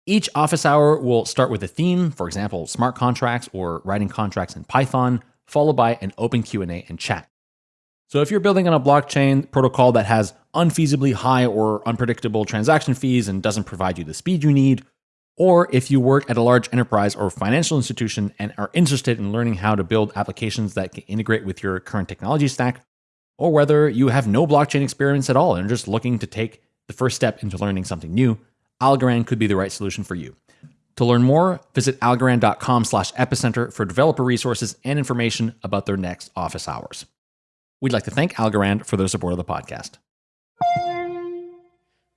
A: Each office hour will start with a theme, for example, smart contracts or writing contracts in Python, followed by an open Q&A and chat. So if you're building on a blockchain protocol that has unfeasibly high or unpredictable transaction fees and doesn't provide you the speed you need, or if you work at a large enterprise or financial institution and are interested in learning how to build applications that can integrate with your current technology stack, or whether you have no blockchain experience at all and are just looking to take the first step into learning something new, Algorand could be the right solution for you. To learn more, visit algorand.com slash epicenter for developer resources and information about their next office hours. We'd like to thank Algorand for their support of the podcast.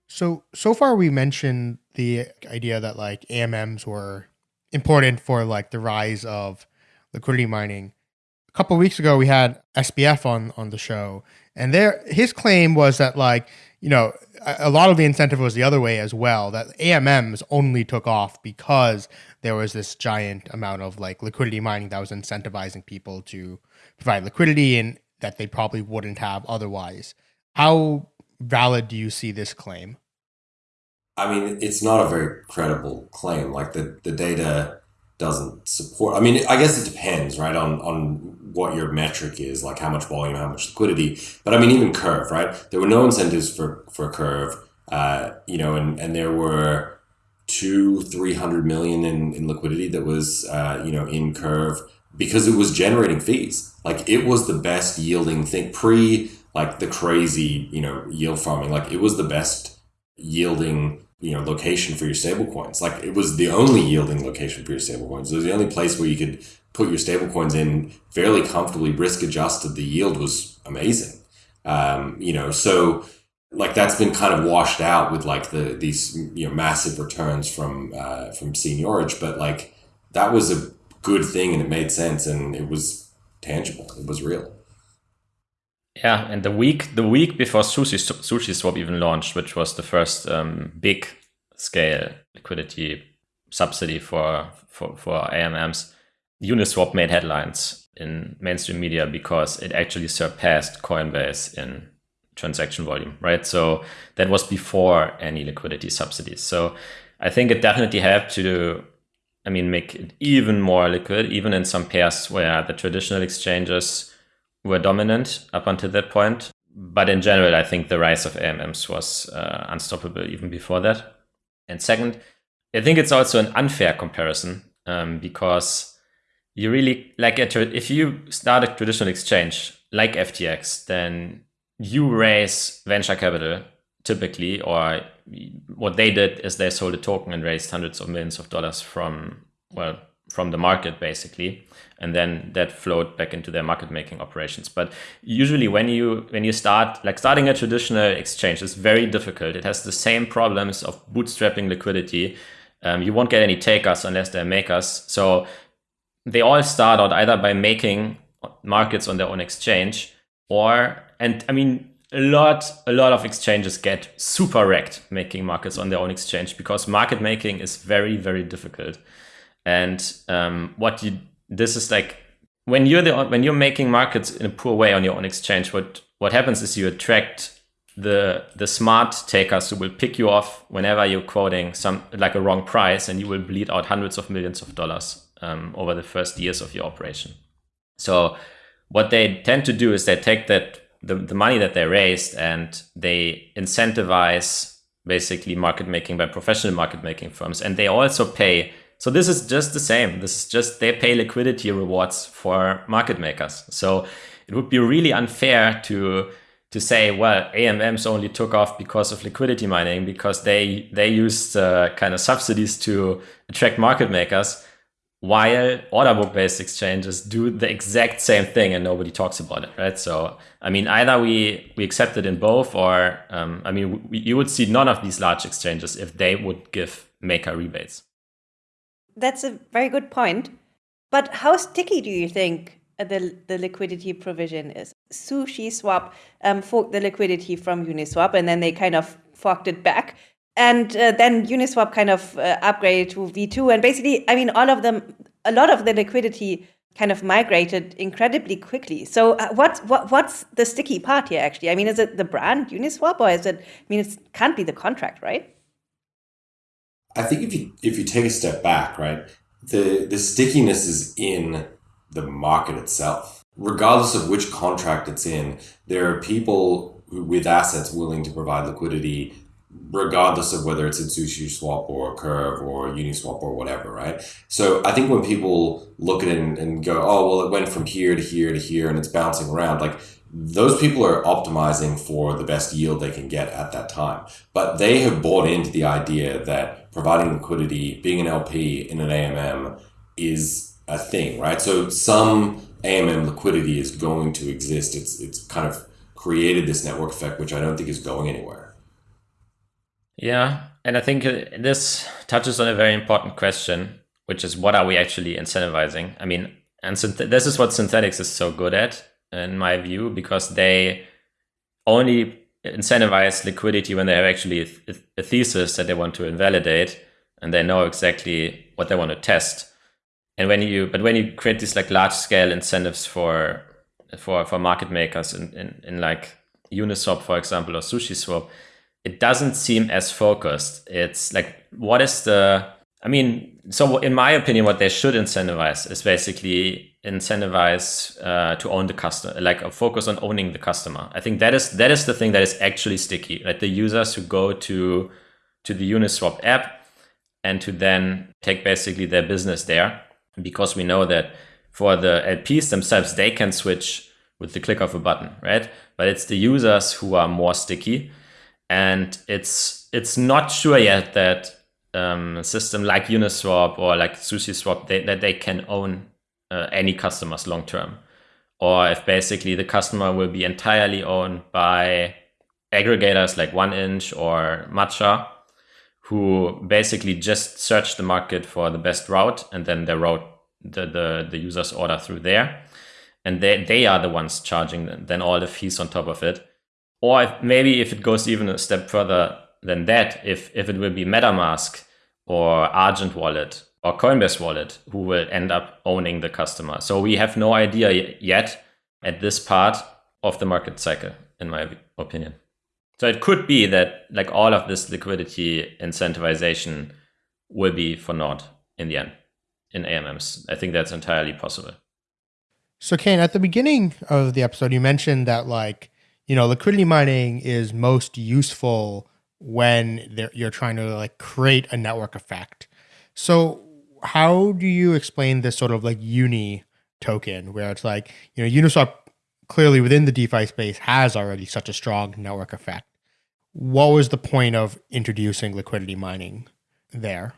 C: So, so far we mentioned the idea that like AMMs were important for like the rise of liquidity mining. A couple weeks ago, we had SBF on on the show, and there his claim was that like you know a lot of the incentive was the other way as well. That AMMs only took off because there was this giant amount of like liquidity mining that was incentivizing people to provide liquidity and that they probably wouldn't have otherwise. How valid do you see this claim?
D: I mean, it's not a very credible claim. Like the, the data doesn't support. I mean, I guess it depends, right, on on what your metric is, like how much volume, how much liquidity. But I mean, even Curve, right? There were no incentives for for Curve, uh, you know, and and there were two, three hundred million in, in liquidity that was, uh, you know, in Curve because it was generating fees. Like it was the best yielding thing pre like the crazy, you know, yield farming. Like it was the best yielding, you know, location for your stablecoins. Like it was the only yielding location for your stablecoins. It was the only place where you could put your stablecoins in fairly comfortably, risk adjusted. The yield was amazing. Um, you know, so like that's been kind of washed out with like the these you know massive returns from uh, from seigniorage, but like that was a good thing and it made sense and it was tangible. It was real.
E: Yeah, and the week the week before Sushi Sushi Swap even launched, which was the first um, big scale liquidity subsidy for for for AMMs, Uniswap made headlines in mainstream media because it actually surpassed Coinbase in transaction volume, right? So that was before any liquidity subsidies. So I think it definitely helped to I mean, make it even more liquid, even in some pairs where the traditional exchanges were dominant up until that point. But in general, I think the rise of AMMs was uh, unstoppable even before that. And second, I think it's also an unfair comparison um, because you really like if you start a traditional exchange like FTX, then you raise venture capital typically, or what they did is they sold a token and raised hundreds of millions of dollars from well from the market basically. And then that flowed back into their market making operations. But usually when you when you start like starting a traditional exchange is very difficult. It has the same problems of bootstrapping liquidity. Um, you won't get any takers unless they're makers so they all start out either by making markets on their own exchange or and I mean a lot a lot of exchanges get super wrecked making markets on their own exchange because market making is very very difficult. And um, what you this is like when you're the when you're making markets in a poor way on your own exchange what what happens is you attract the the smart takers who will pick you off whenever you're quoting some like a wrong price and you will bleed out hundreds of millions of dollars um, over the first years of your operation. So what they tend to do is they take that the, the money that they raised and they incentivize basically market making by professional market making firms. And they also pay so this is just the same. This is just they pay liquidity rewards for market makers. So it would be really unfair to to say well amms only took off because of liquidity mining because they they used uh, kind of subsidies to attract market makers while order book based exchanges do the exact same thing and nobody talks about it right? So i mean either we we accept it in both or um, i mean we, you would see none of these large exchanges if they would give maker rebates.
B: That's a very good point. But how sticky do you think the, the liquidity provision is? Sushi swap um, forked the liquidity from uniswap and then they kind of forked it back and uh, then Uniswap kind of uh, upgraded to V2. And basically, I mean, all of them, a lot of the liquidity kind of migrated incredibly quickly. So uh, what's what, what's the sticky part here actually? I mean, is it the brand Uniswap or is it? I mean, it can't be the contract, right?
D: I think if you if you take a step back, right, the the stickiness is in the market itself. Regardless of which contract it's in, there are people with assets willing to provide liquidity regardless of whether it's in sushi swap or a curve or uniswap or whatever right? So i think when people look at it and, and, go oh well it went from here to here to here and it's bouncing around like those people are optimizing for the best yield they can get at that time. But they have bought into the idea that providing liquidity being an lp in an amm is a thing right? So some amm liquidity is going to exist. It's it's kind of created this network effect which i don't think is going anywhere
E: yeah, and I think uh, this touches on a very important question, which is what are we actually incentivizing? I mean, and this is what Synthetix is so good at, in my view, because they only incentivize liquidity when they have actually a, thesis that they want to invalidate, and they know exactly what they want to test. And when you, but when you create these like large scale incentives for for for market makers in, in, in like Uniswap, for example, or SushiSwap, it doesn't seem as focused. It's like, what is the, I mean, so in my opinion, what they should incentivize is basically incentivize uh, to own the customer, like a focus on owning the customer. I think that is that is the thing that is actually sticky. Like the users who go to to the Uniswap app and to then take basically their business there, because we know that for the LPs themselves, they can switch with the click of a button, right? But it's the users who are more sticky and it's it's not sure yet that um, a system like Uniswap or like SushiSwap they, that they can own uh, any customers long term, or if basically the customer will be entirely owned by aggregators like 1inch or Matcha, who basically just search the market for the best route and then they route the, the, the user's order through there. And they, they are the ones charging then all the fees on top of it or maybe if it goes even a step further than that, if, if it will be MetaMask or Argent Wallet or Coinbase Wallet who will end up owning the customer. So we have no idea yet at this part of the market cycle, in my opinion. So it could be that like all of this liquidity incentivization will be for naught in the end in AMMs. I think that's entirely possible.
C: So Kain, at the beginning of the episode, you mentioned that like you know, liquidity mining is most useful when you're trying to like create a network effect. So how do you explain this sort of like uni token where it's like, you know, Uniswap clearly within the DeFi space has already such a strong network effect. What was the point of introducing liquidity mining there?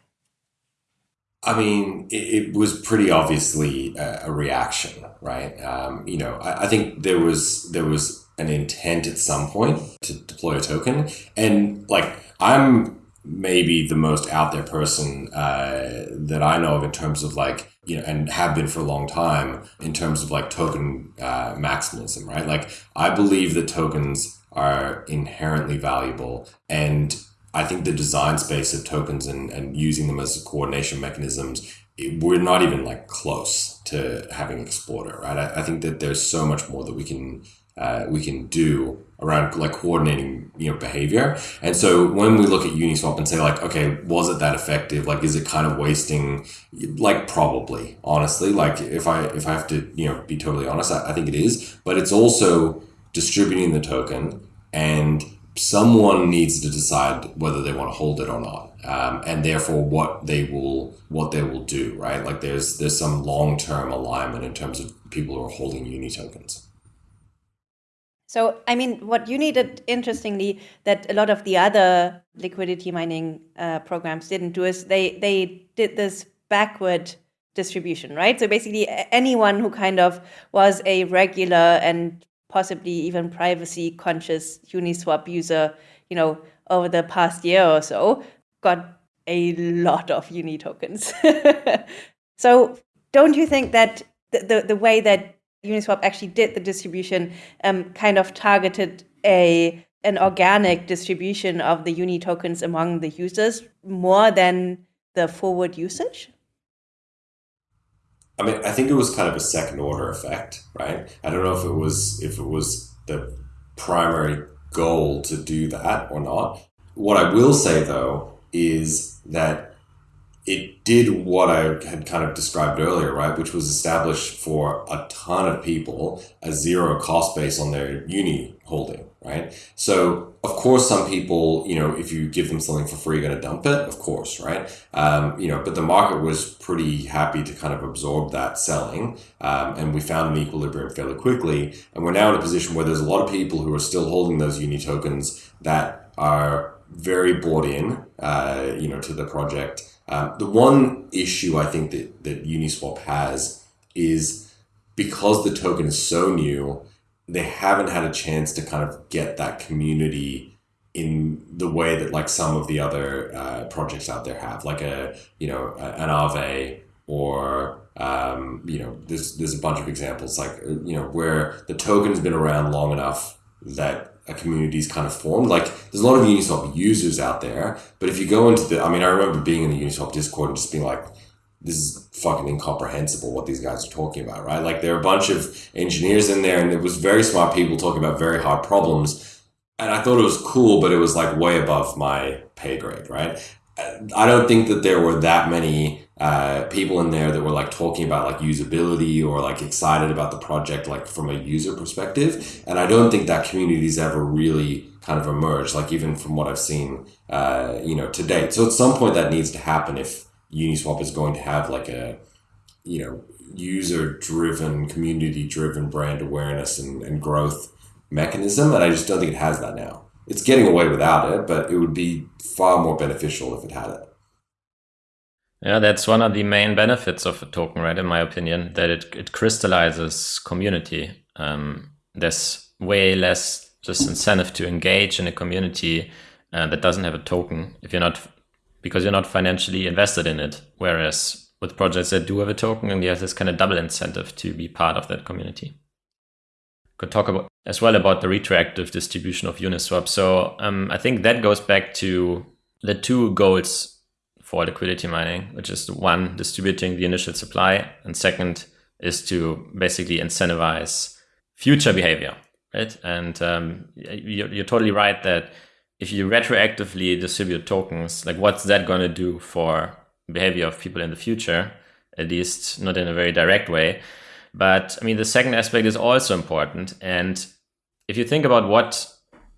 D: I mean, it, it was pretty obviously a, a reaction, right? Um, you know, I, I, think there was there was an intent at some point to deploy a token. And like, I'm maybe the most out there person uh, that I know of in terms of like you know, and have been for a long time in terms of like token uh, maximalism, right? Like, I believe that tokens are inherently valuable. And I think the design space of tokens and, and using them as coordination mechanisms, it, we're not even like close to having explored it, right? I, I think that there's so much more that we can uh, we can do around like coordinating you know behavior. And so when we look at uniswap and say like okay was it that effective? Like is it kind of wasting like probably honestly. Like if i if i have to you know be totally honest i, I think it is. But it's also distributing the token and someone needs to decide whether they want to hold it or not um, and therefore what they will what they will do right? Like there's there's some long-term alignment in terms of people who are holding uni tokens
B: so, I mean, what you needed, interestingly, that a lot of the other liquidity mining uh, programs didn't do is they they did this backward distribution, right? So basically, anyone who kind of was a regular and possibly even privacy conscious Uniswap user, you know, over the past year or so, got a lot of Uni tokens. so, don't you think that the, the, the way that Uniswap actually did the distribution um, kind of targeted a an organic distribution of the uni tokens among the users more than the forward usage?
D: I mean, I think it was kind of a second order effect, right? I don't know if it was if it was the primary goal to do that or not. What I will say though is that it did what I had kind of described earlier, right? Which was establish for a ton of people a zero cost base on their uni holding, right? So, of course, some people, you know, if you give them something for free, you're going to dump it, of course, right? Um, you know, but the market was pretty happy to kind of absorb that selling. Um, and we found an equilibrium fairly quickly. And we're now in a position where there's a lot of people who are still holding those uni tokens that are very bought in, uh, you know, to the project um, the one issue I think that, that Uniswap has is because the token is so new, they haven't had a chance to kind of get that community in the way that like some of the other uh, projects out there have, like a you know an Aave or um, you know there's there's a bunch of examples like you know where the token's been around long enough that a community's kind of formed. Like there's a lot of Uniswap users out there, but if you go into the, I mean, I remember being in the Uniswap Discord and just being like, this is fucking incomprehensible what these guys are talking about, right? Like there are a bunch of engineers in there, and it was very smart people talking about very hard problems. And I thought it was cool, but it was like way above my pay grade, right? I don't think that there were that many uh, people in there that were like talking about like usability or like excited about the project like from a user perspective. And i don't think that community's ever really kind of emerged like even from what i've seen uh, you know to date. So at some point that needs to happen if uniswap is going to have like a you know user driven community driven brand awareness and, and growth mechanism. And i just don't think it has that now. It's getting away without it but it would be far more beneficial if it had it
E: yeah, that's one of the main benefits of a token, right? In my opinion, that it, it crystallizes community. Um, there's way less just incentive to engage in a community uh, that doesn't have a token if you're not because you're not financially invested in it. Whereas with projects that do have a token, and there's this kind of double incentive to be part of that community. Could talk about as well about the retroactive distribution of Uniswap. So um, I think that goes back to the two goals for liquidity mining, which is one, distributing the initial supply, and second is to basically incentivize future behavior, right? And um, you're, you're totally right that if you retroactively distribute tokens, like what's that going to do for behavior of people in the future? At least not in a very direct way. But I mean, the second aspect is also important. And if you think about what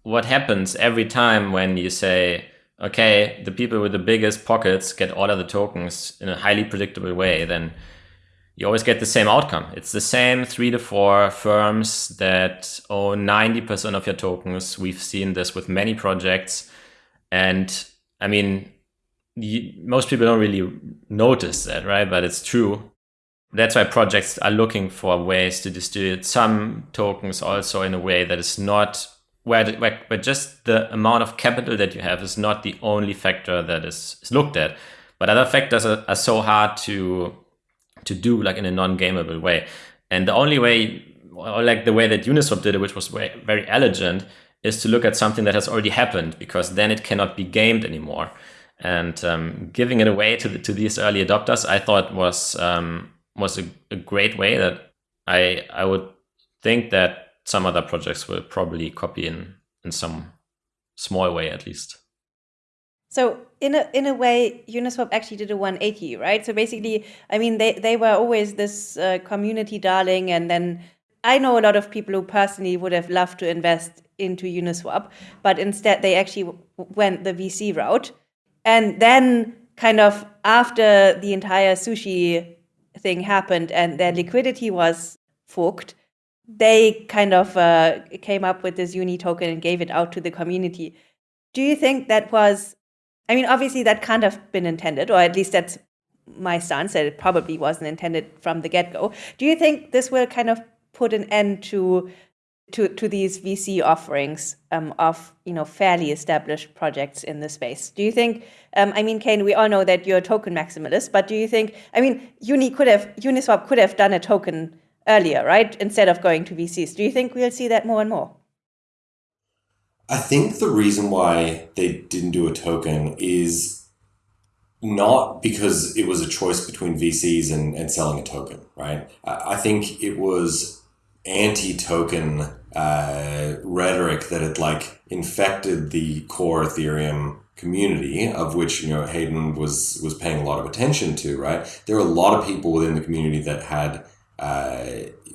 E: what happens every time when you say, okay, the people with the biggest pockets get all of the tokens in a highly predictable way, then you always get the same outcome. It's the same three to four firms that own 90% of your tokens. We've seen this with many projects. And I mean, you, most people don't really notice that, right? But it's true. That's why projects are looking for ways to distribute some tokens also in a way that is not where, the, where, where just the amount of capital that you have is not the only factor that is, is looked at, but other factors are, are so hard to to do like in a non-gameable way. And the only way, or like the way that Uniswap did it, which was very, very elegant, is to look at something that has already happened because then it cannot be gamed anymore. And um, giving it away to the, to these early adopters, I thought was um, was a, a great way that I I would think that some other projects will probably copy in in some small way at least.
B: So in a in a way, Uniswap actually did a 180, right? So basically, I mean, they they were always this uh, community darling, and then I know a lot of people who personally would have loved to invest into Uniswap, but instead they actually went the VC route, and then kind of after the entire sushi thing happened and their liquidity was forked, they kind of uh, came up with this uni token and gave it out to the community. Do you think that was, I mean, obviously that can't have been intended, or at least that's my stance that it probably wasn't intended from the get go. Do you think this will kind of put an end to to to these VC offerings um, of you know fairly established projects in the space. Do you think? Um, I mean, Kain, we all know that you're a token maximalist, but do you think? I mean, Uni could have Uniswap could have done a token earlier, right? Instead of going to VCs. Do you think we'll see that more and more?
D: I think the reason why they didn't do a token is not because it was a choice between VCs and, and selling a token, right? I think it was anti-token uh, rhetoric that had like infected the core Ethereum community, of which you know Hayden was was paying a lot of attention to. Right, there were a lot of people within the community that had uh,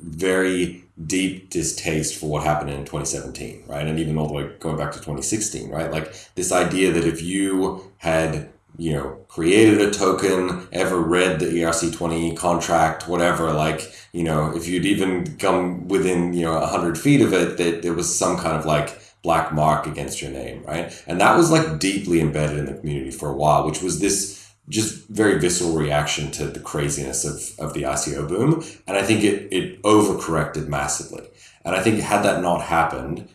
D: very deep distaste for what happened in 2017, right, and even all the way going back to 2016, right. Like this idea that if you had you know, created a token, ever read the ERC20 contract, whatever, like, you know, if you'd even come within, you know, 100 feet of it, that there was some kind of like black mark against your name, right? And that was like deeply embedded in the community for a while, which was this just very visceral reaction to the craziness of, of the ICO boom. And I think it, it overcorrected massively. And I think had that not happened,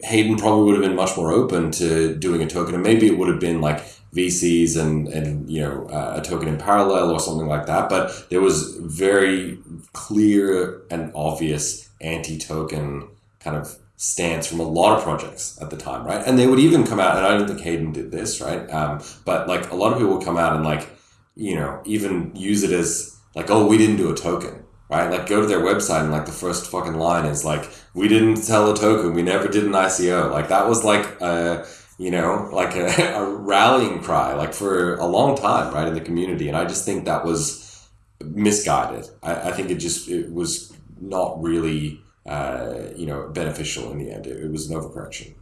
D: Hayden probably would have been much more open to doing a token. And maybe it would have been like VCs and and you know uh, a token in parallel or something like that. But there was very clear and obvious anti-token kind of stance from a lot of projects at the time, right? And they would even come out, and I don't think Hayden did this, right? Um, but like a lot of people would come out and like you know even use it as like, oh, we didn't do a token. Right, like go to their website and like the first fucking line is like, "We didn't sell a token, we never did an ICO." Like that was like, a, you know, like a, a rallying cry, like for a long time, right, in the community. And I just think that was misguided. I, I think it just it was not really, uh, you know, beneficial in the end. It, it was an overcorrection.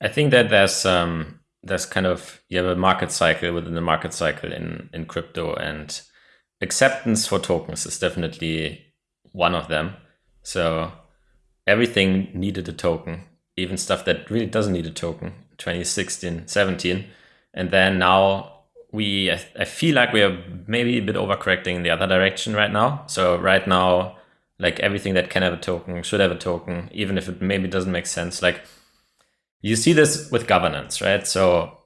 E: I think that there's um, there's kind of you have a market cycle within the market cycle in in crypto, and acceptance for tokens is definitely one of them. So everything needed a token even stuff that really doesn't need a token 2016 17 and then now we I, I feel like we are maybe a bit overcorrecting in the other direction right now so right now like everything that can have a token should have a token even if it maybe doesn't make sense like you see this with governance right so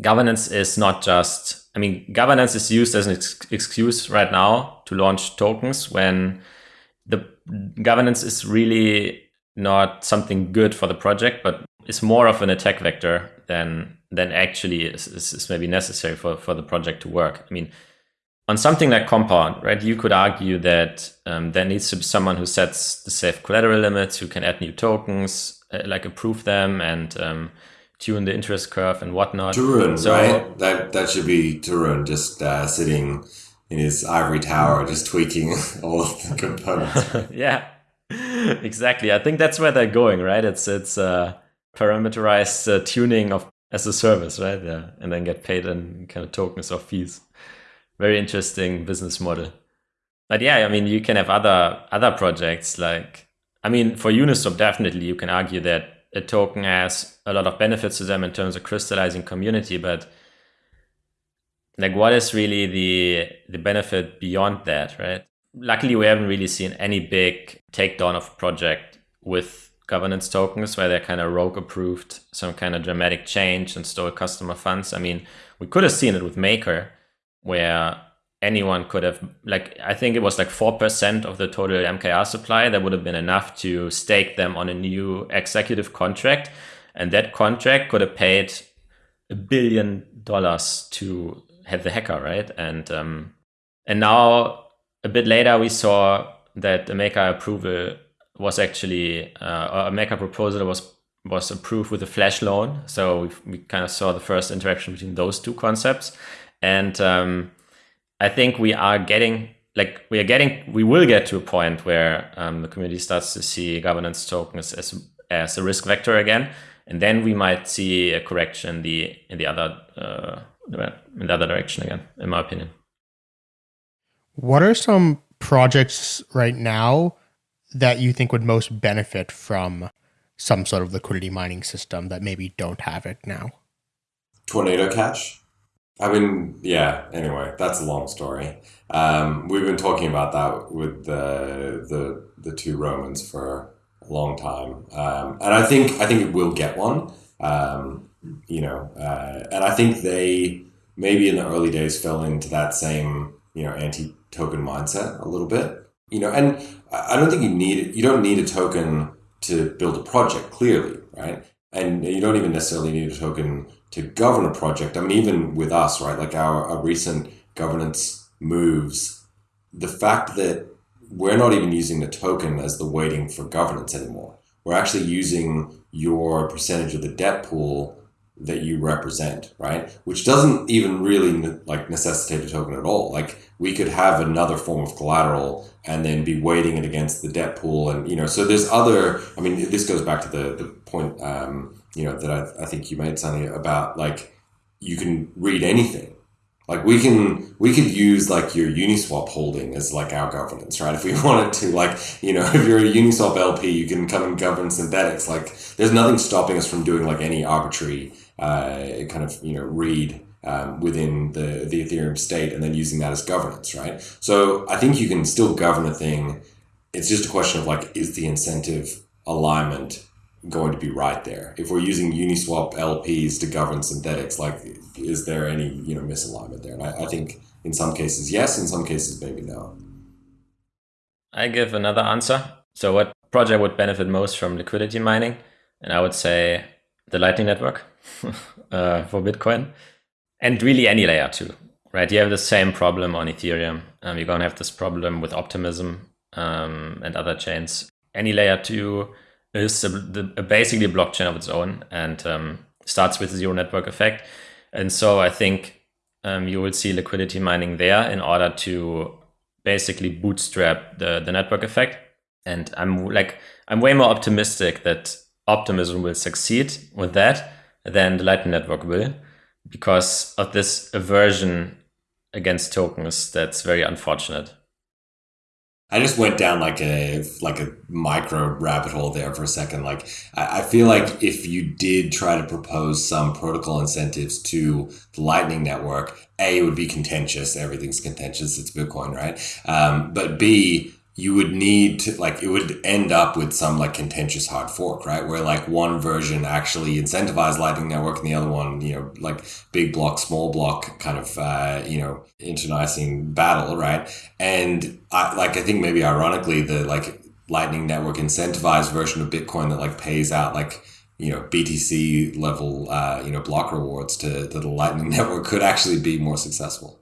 E: governance is not just i mean governance is used as an ex excuse right now to launch tokens when the governance is really not something good for the project, but it's more of an attack vector than than actually is, is, is, maybe necessary for, for the project to work. I mean, on something like Compound, right, you could argue that um, there needs to be someone who sets the safe collateral limits, who can add new tokens, uh, like approve them and um, tune the interest curve and whatnot.
D: Tarun, so, right? That that should be Tarun just uh, sitting in his ivory tower, just tweaking all of the components.
E: yeah, exactly. I think that's where they're going, right? It's it's uh, parameterized uh, tuning of as a service, right? Yeah, and then get paid in kind of tokens or fees. Very interesting business model. But yeah, I mean, you can have other other projects like, I mean, for Uniswap, definitely you can argue that a token has a lot of benefits to them in terms of crystallizing community, but like what is really the the benefit beyond that, right? luckily we haven't really seen any big takedown of project with governance tokens where they're kind of rogue approved some kind of dramatic change and stole customer funds. I mean, we could have seen it with Maker, where anyone could have like I think it was like four percent of the total MKR supply that would have been enough to stake them on a new executive contract, and that contract could have paid a billion dollars to have the hacker, right? And um, and now a bit later we saw that the maker approval was actually uh, a maker proposal was was approved with a flash loan. So we, we kind of saw the first interaction between those two concepts, and um, I think we are getting like we are getting we will get to a point where um, the community starts to see governance tokens as as a risk vector again, and then we might see a correction in the in the other uh, in the other direction again, in my opinion.
C: What are some projects right now that you think would most benefit from some sort of liquidity mining system that maybe don't have it now?
D: Tornado Cash. I mean, yeah. Anyway, that's a long story. Um, we've been talking about that with the the the two Romans for a long time, um, and I think I think it will get one. Um, you know, uh, and I think they maybe in the early days fell into that same you know anti token mindset a little bit. You know, and I don't think you need you don't need a token to build a project clearly, right? And you don't even necessarily need a token to govern a project. I mean, even with us, right? Like our, our recent governance moves, the fact that we're not even using the token as the weighting for governance anymore. We're actually using your percentage of the debt pool that you represent, right? Which doesn't even really like necessitate a token at all. Like we could have another form of collateral and then be weighting it against the debt pool, and you know, so there's other. I mean, this goes back to the the point, um, you know, that I, I think you made something about like you can read anything. Like we can we could use like your Uniswap holding as like our governance, right? If we wanted to, like you know, if you're a Uniswap LP, you can come and govern Synthetix. Like there's nothing stopping us from doing like any arbitrary uh, kind of you know read um, within the the Ethereum state and then using that as governance, right? So I think you can still govern a thing. It's just a question of like, is the incentive alignment going to be right there? If we're using Uniswap LPs to govern Synthetix, like, is there any you know misalignment there? And I, I think in some cases yes, in some cases maybe no.
E: I give another answer. So, what project would benefit most from liquidity mining? And I would say the Lightning Network uh, for Bitcoin, and really any layer two, right? You have the same problem on Ethereum. Um, you're gonna have this problem with Optimism um, and other chains. Any layer two is a, the, basically a blockchain of its own and um, starts with zero network effect. And so I think um, you will see liquidity mining there in order to basically bootstrap the, the network effect. And I'm like, I'm way more optimistic that Optimism will succeed with that than the Lightning Network will because of this aversion against tokens that's very unfortunate.
D: I just went down like a like a micro rabbit hole there for a second. Like I, I feel like if you did try to propose some protocol incentives to the Lightning Network, a it would be contentious. Everything's contentious. It's Bitcoin, right? Um, but b you would need to like it would end up with some like contentious hard fork, right? Where like one version actually incentivized Lightning Network and the other one, you know, like big block, small block kind of uh, you know, internecine battle, right? And I like I think maybe ironically the like Lightning Network incentivized version of Bitcoin that like pays out like you know BTC level uh, you know block rewards to, to the Lightning Network could actually be more successful.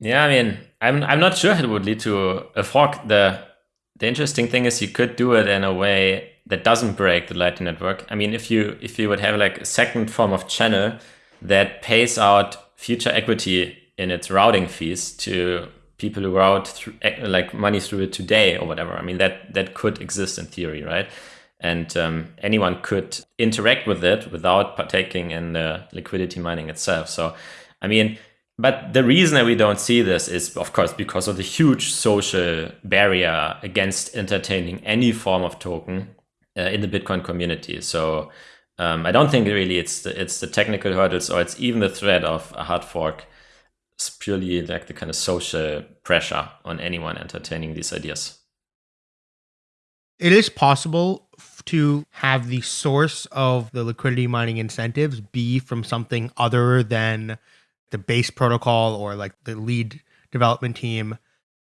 E: Yeah, I mean, I'm I'm not sure it would lead to a fork. The the interesting thing is you could do it in a way that doesn't break the Lightning Network. I mean, if you if you would have like a second form of channel that pays out future equity in its routing fees to people who route through, like money through it today or whatever. I mean, that that could exist in theory, right? And um, anyone could interact with it without partaking in the liquidity mining itself. So, I mean, but the reason that we don't see this is, of course, because of the huge social barrier against entertaining any form of token uh, in the Bitcoin community. So um, I don't think really it's the, it's the technical hurdles or it's even the threat of a hard fork. It's purely like the kind of social pressure on anyone entertaining these ideas.
C: It is possible to have the source of the liquidity mining incentives be from something other than the base protocol or like the lead development team.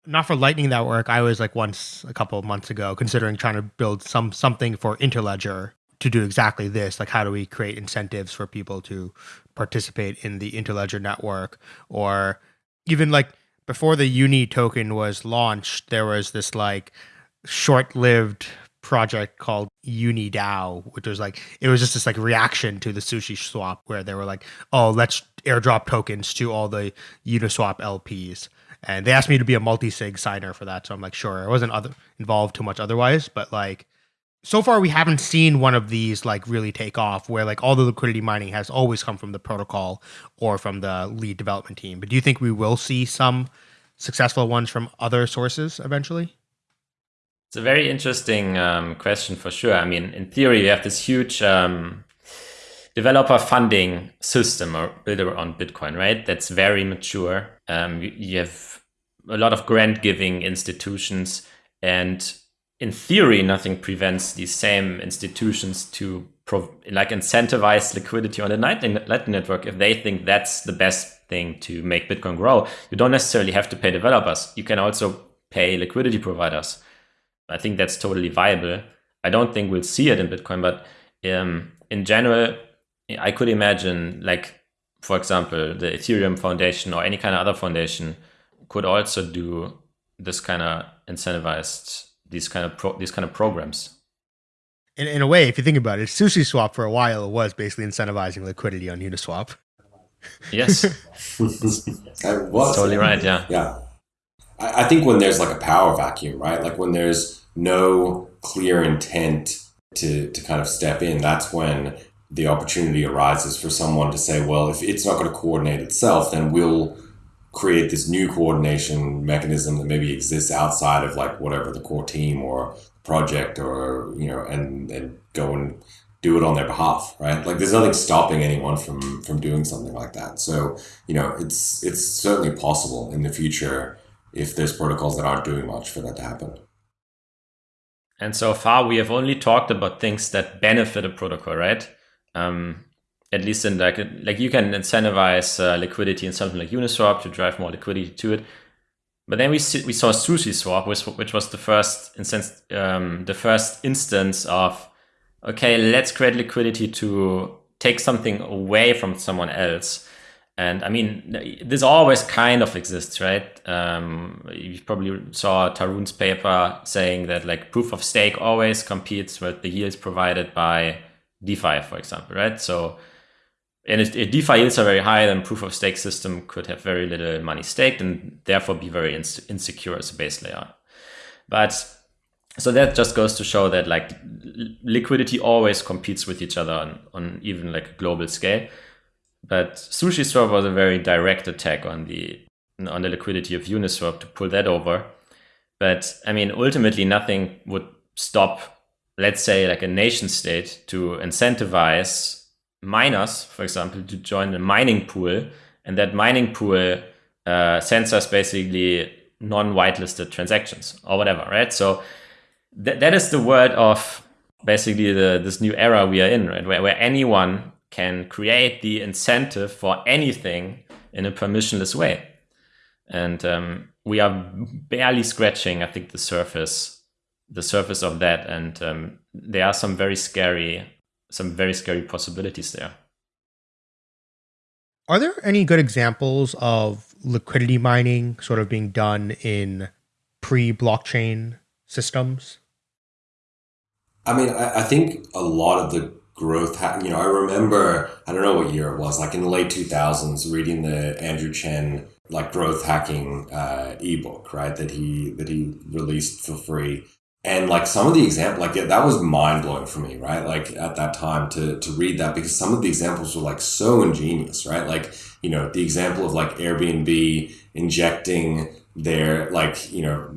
C: Not for Lightning Network. I was like once a couple of months ago considering trying to build some something for Interledger to do exactly this. Like, how do we create incentives for people to participate in the Interledger network, or even like before the Uni token was launched, there was this like short-lived project called UniDAO, which was like it was just this like reaction to the SushiSwap where they were like, oh, let's airdrop tokens to all the Uniswap LPs. And they asked me to be a multi-sig signer for that. So I'm like, sure. I wasn't other involved too much otherwise, but like so far we haven't seen one of these like really take off where like all the liquidity mining has always come from the protocol or from the lead development team. But do you think we will see some successful ones from other sources eventually?
E: It's a very interesting um, question for sure. I mean, in theory, we have this huge um, developer funding system or builder on Bitcoin, right? That's very mature. Um, you, you have a lot of grant giving institutions, and in theory, nothing prevents these same institutions to like incentivize liquidity on the Lightning Network if they think that's the best thing to make Bitcoin grow. You don't necessarily have to pay developers. You can also pay liquidity providers I think that's totally viable. I don't think we'll see it in Bitcoin, but um, in general, I could imagine, like, for example, the Ethereum Foundation or any kind of other foundation could also do this kind of incentivized these kind of pro- these kind of programs.
C: In, in a way, if you think about it, SushiSwap for a while was basically incentivizing liquidity on Uniswap.
E: Yes, I
D: was
E: totally right. Yeah,
D: yeah. I, I think when there's like a power vacuum, right? Like when there's no clear intent to, to kind of step in, that's when the opportunity arises for someone to say, well, if it's not going to coordinate itself, then we'll create this new coordination mechanism that maybe exists outside of like whatever the core team or project or you know and and go and do it on their behalf right? Like there's nothing stopping anyone from from doing something like that. So you know it's it's certainly possible in the future if there's protocols that aren't doing much for that to happen.
E: And so far, we have only talked about things that benefit a protocol, right? Um, at least in like like you can incentivize uh, liquidity in something like Uniswap to drive more liquidity to it. But then we see, we saw SushiSwap, which, which was the first instance, um, the first instance of okay, let's create liquidity to take something away from someone else. And I mean, this always kind of exists, right? Um, you probably saw Tarun's paper saying that like proof of stake always competes with the yields provided by DeFi, for example, right? So, and if, if DeFi yields are very high, then proof of stake system could have very little money staked and therefore be very insecure as a base layer. But so that just goes to show that like liquidity always competes with each other on, on even like a global scale. But SushiSwap was a very direct attack on the on the liquidity of Uniswap to pull that over. But I mean, ultimately, nothing would stop, let's say, like a nation state to incentivize miners, for example, to join a mining pool, and that mining pool uh, sends us basically non-whitelisted transactions or whatever, right? So th- that is the word of basically the this new era we are in, right? Where, where anyone can create the incentive for anything in a permissionless way. And um, we are barely scratching, I think, the surface, the surface of that. And um, there are some very scary, some very scary possibilities there.
C: Are there any good examples of liquidity mining sort of being done in pre-blockchain systems?
D: I mean, I, I think a lot of the growth ha- you know i remember i don't know what year it was like in the late 2000s reading the andrew chen like growth hacking uh, ebook right that he that he released for free. And like some of the example like that was mind-blowing for me right like at that time to to read that because some of the examples were like so ingenious right like you know the example of like airbnb injecting their like you know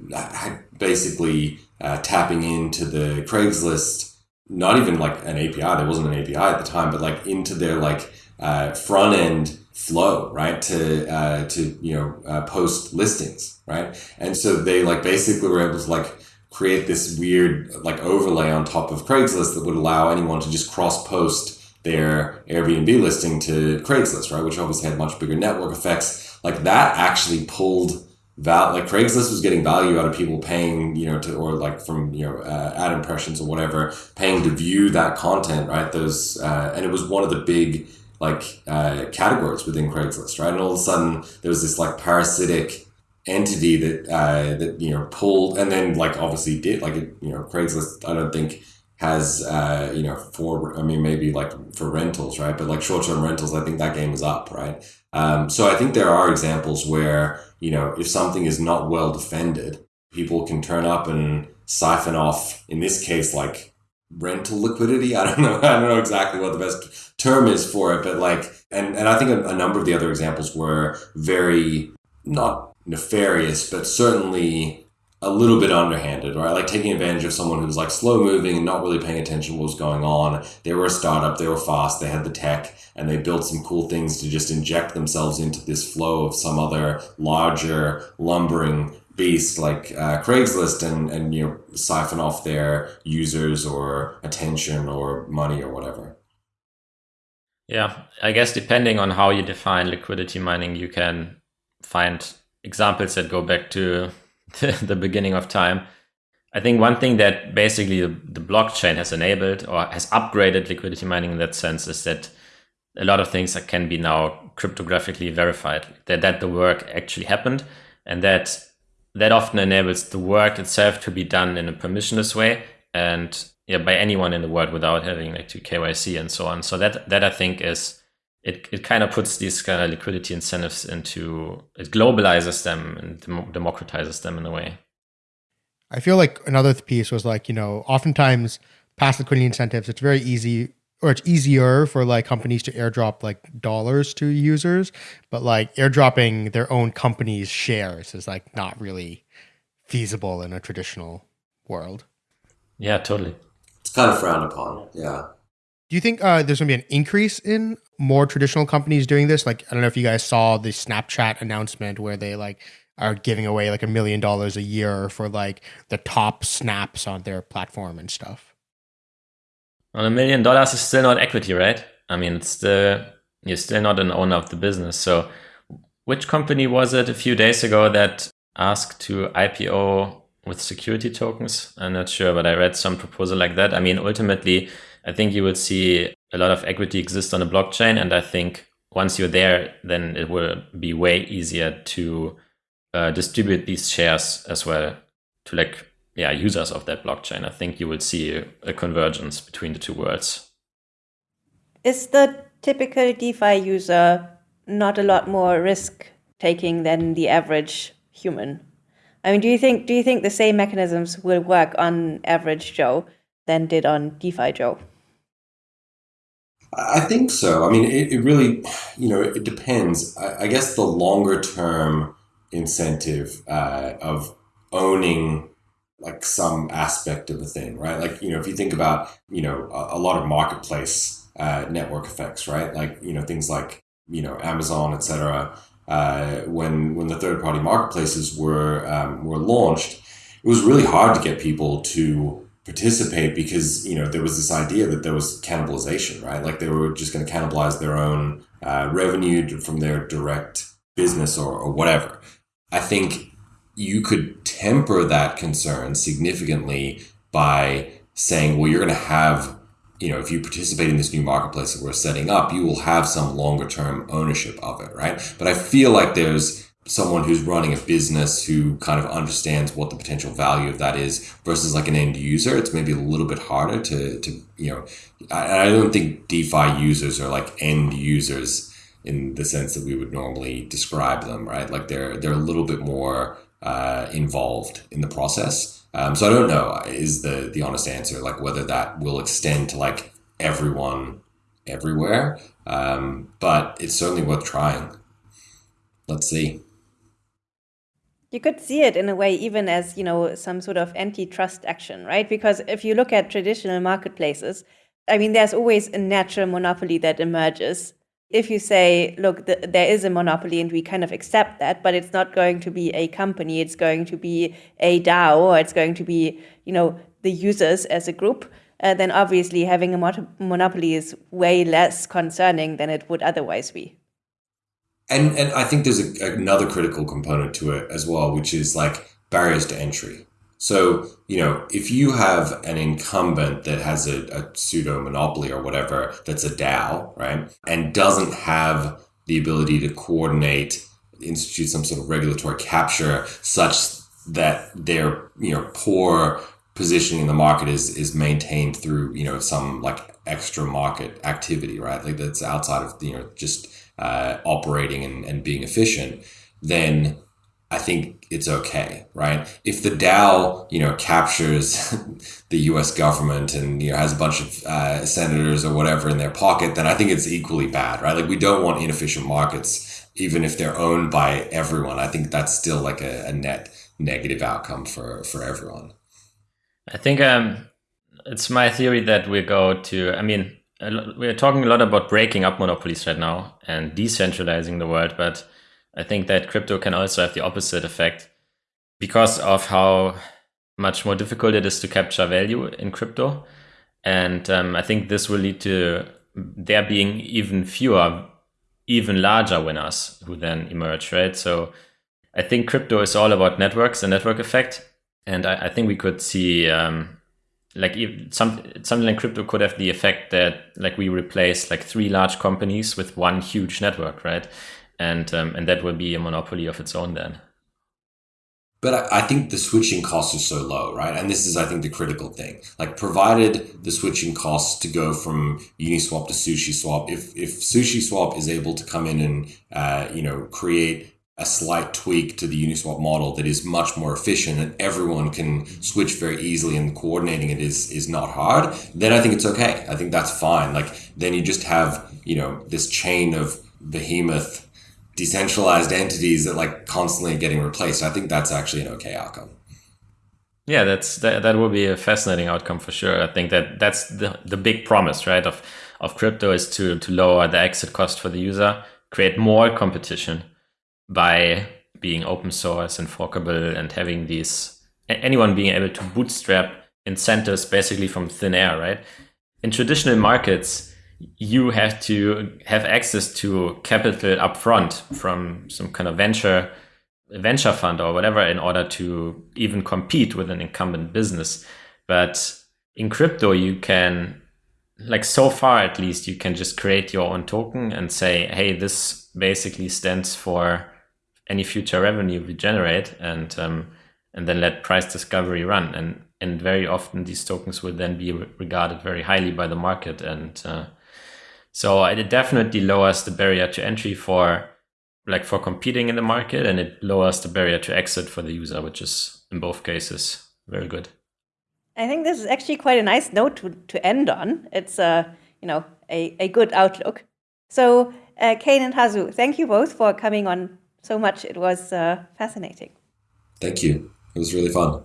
D: basically uh, tapping into the craigslist not even like an API. There wasn't an API at the time, but like into their like uh, front end flow, right? To uh, to you know uh, post listings, right? And so they like basically were able to like create this weird like overlay on top of Craigslist that would allow anyone to just cross post their Airbnb listing to Craigslist, right? Which obviously had much bigger network effects. Like that actually pulled val like Craigslist was getting value out of people paying, you know, to or like from you know uh, ad impressions or whatever, paying to view that content, right? Those uh, and it was one of the big like uh, categories within Craigslist, right? And all of a sudden there was this like parasitic entity that uh, that you know pulled and then like obviously did like it, you know Craigslist. I don't think has uh, you know for I mean maybe like for rentals, right? But like short term rentals, I think that game is up, right? Um, so I think there are examples where you know if something is not well defended, people can turn up and siphon off. In this case, like rental liquidity. I don't know. I don't know exactly what the best term is for it, but like, and and I think a, a number of the other examples were very not nefarious, but certainly a little bit underhanded, right? Like taking advantage of someone who's like slow moving and not really paying attention to what was going on. They were a startup, they were fast, they had the tech, and they built some cool things to just inject themselves into this flow of some other larger, lumbering beast like uh, Craigslist and, and you know siphon off their users or attention or money or whatever.
E: Yeah, I guess depending on how you define liquidity mining, you can find examples that go back to the beginning of time. I think one thing that basically the blockchain has enabled or has upgraded liquidity mining in that sense is that a lot of things that can be now cryptographically verified that, that the work actually happened and that that often enables the work itself to be done in a permissionless way and yeah by anyone in the world without having like to KYC and so on. So that that I think is it, it kind of puts these kind of liquidity incentives into it globalizes them and dem- democratizes them in a way.
C: I feel like another piece was like, you know, oftentimes past liquidity incentives, it's very easy or it's easier for like companies to airdrop like dollars to users, but like airdropping their own company's shares is like not really feasible in a traditional world.
E: Yeah, totally.
D: It's kind of frowned upon. Yeah.
C: Do you think uh, there's going to be an increase in more traditional companies doing this? Like, I don't know if you guys saw the Snapchat announcement where they like are giving away like a million dollars a year for like the top snaps on their platform and stuff.
E: Well, a million dollars is still not equity, right? I mean, it's the you're still not an owner of the business. So, which company was it a few days ago that asked to IPO with security tokens? I'm not sure, but I read some proposal like that. I mean, ultimately, I think you will see a lot of equity exist on the blockchain. And I think once you're there, then it will be way easier to uh, distribute these shares as well to like, yeah, users of that blockchain. I think you will see a, a convergence between the two worlds.
B: Is the typical DeFi user not a lot more risk taking than the average human? I mean, do you think do you think the same mechanisms will work on average Joe than did on DeFi Joe?
D: I think so. I mean, it, it really, you know, it depends. I, I guess the longer term incentive uh, of owning like some aspect of a thing, right? Like, you know, if you think about, you know, a, a lot of marketplace uh, network effects, right? Like, you know, things like, you know, Amazon, et cetera. Uh, when when the third party marketplaces were um, were launched, it was really hard to get people to participate because you know there was this idea that there was cannibalization right? Like they were just going to cannibalize their own uh, revenue from their direct business or, or whatever. I think you could temper that concern significantly by saying well you're going to have you know if you participate in this new marketplace that we're setting up you will have some longer term ownership of it right? But i feel like there's someone who's running a business who kind of understands what the potential value of that is versus like an end user it's maybe a little bit harder to to you know i, I don't think defi users are like end users in the sense that we would normally describe them right? Like they're they're a little bit more uh, involved in the process. Um, so i don't know is the the honest answer like whether that will extend to like everyone everywhere. Um, but it's certainly worth trying. Let's see
B: you could see it in a way even as you know some sort of antitrust action right because if you look at traditional marketplaces i mean there's always a natural monopoly that emerges if you say look the, there is a monopoly and we kind of accept that but it's not going to be a company it's going to be a DAO or it's going to be you know the users as a group uh, then obviously having a monopoly is way less concerning than it would otherwise be.
D: And and I think there's a, another critical component to it as well, which is like barriers to entry. So, you know, if you have an incumbent that has a, a pseudo monopoly or whatever that's a DAO, right, and doesn't have the ability to coordinate, institute some sort of regulatory capture such that their, you know, poor positioning in the market is is maintained through, you know, some like extra market activity, right? Like that's outside of, you know, just uh, operating and, and being efficient, then I think it's okay, right? If the DAO, you know, captures the U.S. government and you know has a bunch of uh, senators or whatever in their pocket, then I think it's equally bad, right? Like we don't want inefficient markets, even if they're owned by everyone. I think that's still like a, a net negative outcome for for everyone.
E: I think um, it's my theory that we go to. I mean, we're talking a lot about breaking up monopolies right now and decentralizing the world, but I think that crypto can also have the opposite effect because of how much more difficult it is to capture value in crypto. And um, I think this will lead to there being even fewer, even larger winners who then emerge, right? So I think crypto is all about networks and network effect. And I, I think we could see um, like some something like crypto could have the effect that like we replace like three large companies with one huge network, right? And um, and that will be a monopoly of its own then.
D: But I, think the switching cost is so low, right? And this is, I think, the critical thing. Like, provided the switching costs to go from Uniswap to SushiSwap, if if SushiSwap is able to come in and uh, you know create a slight tweak to the Uniswap model that is much more efficient and everyone can switch very easily and coordinating it is is not hard, then I think it's okay. I think that's fine. Like then you just have, you know, this chain of behemoth decentralized entities that like constantly getting replaced. I think that's actually an okay outcome.
E: Yeah, that's that, that will be a fascinating outcome for sure. I think that that's the the big promise, right, of of crypto is to to lower the exit cost for the user, create more competition by being open source and forkable and having these anyone being able to bootstrap incentives basically from thin air, right? In traditional markets, you have to have access to capital upfront from some kind of venture venture fund or whatever in order to even compete with an incumbent business. But in crypto, you can like so far at least you can just create your own token and say hey this basically stands for any future revenue we generate and um, and then let price discovery run. And and very often these tokens will then be regarded very highly by the market. And uh, so it definitely lowers the barrier to entry for like for competing in the market and it lowers the barrier to exit for the user which is in both cases very good.
B: I think this is actually quite a nice note to, to end on. It's a you know a, a good outlook. So uh, Kain and Hasu thank you both for coming on so much. It was uh, fascinating.
D: Thank you. It was really fun.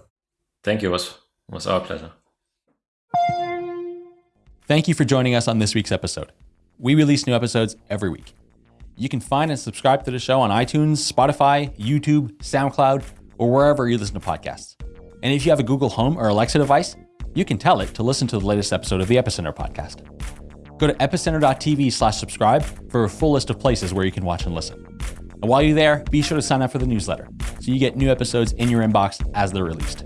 E: Thank you. It was, it was our pleasure.
A: Thank you for joining us on this week's episode. We release new episodes every week. You can find and subscribe to the show on iTunes, Spotify, YouTube, SoundCloud, or wherever you listen to podcasts. And if you have a Google Home or Alexa device, you can tell it to listen to the latest episode of the Epicenter podcast. Go to epicenter.tv slash subscribe for a full list of places where you can watch and listen. And while you're there, be sure to sign up for the newsletter so you get new episodes in your inbox as they're released.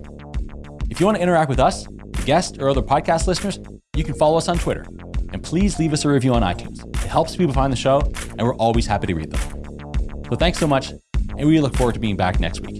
A: If you want to interact with us, the guests, or other podcast listeners, you can follow us on Twitter. And please leave us a review on iTunes. It helps people find the show, and we're always happy to read them. So thanks so much, and we look forward to being back next week.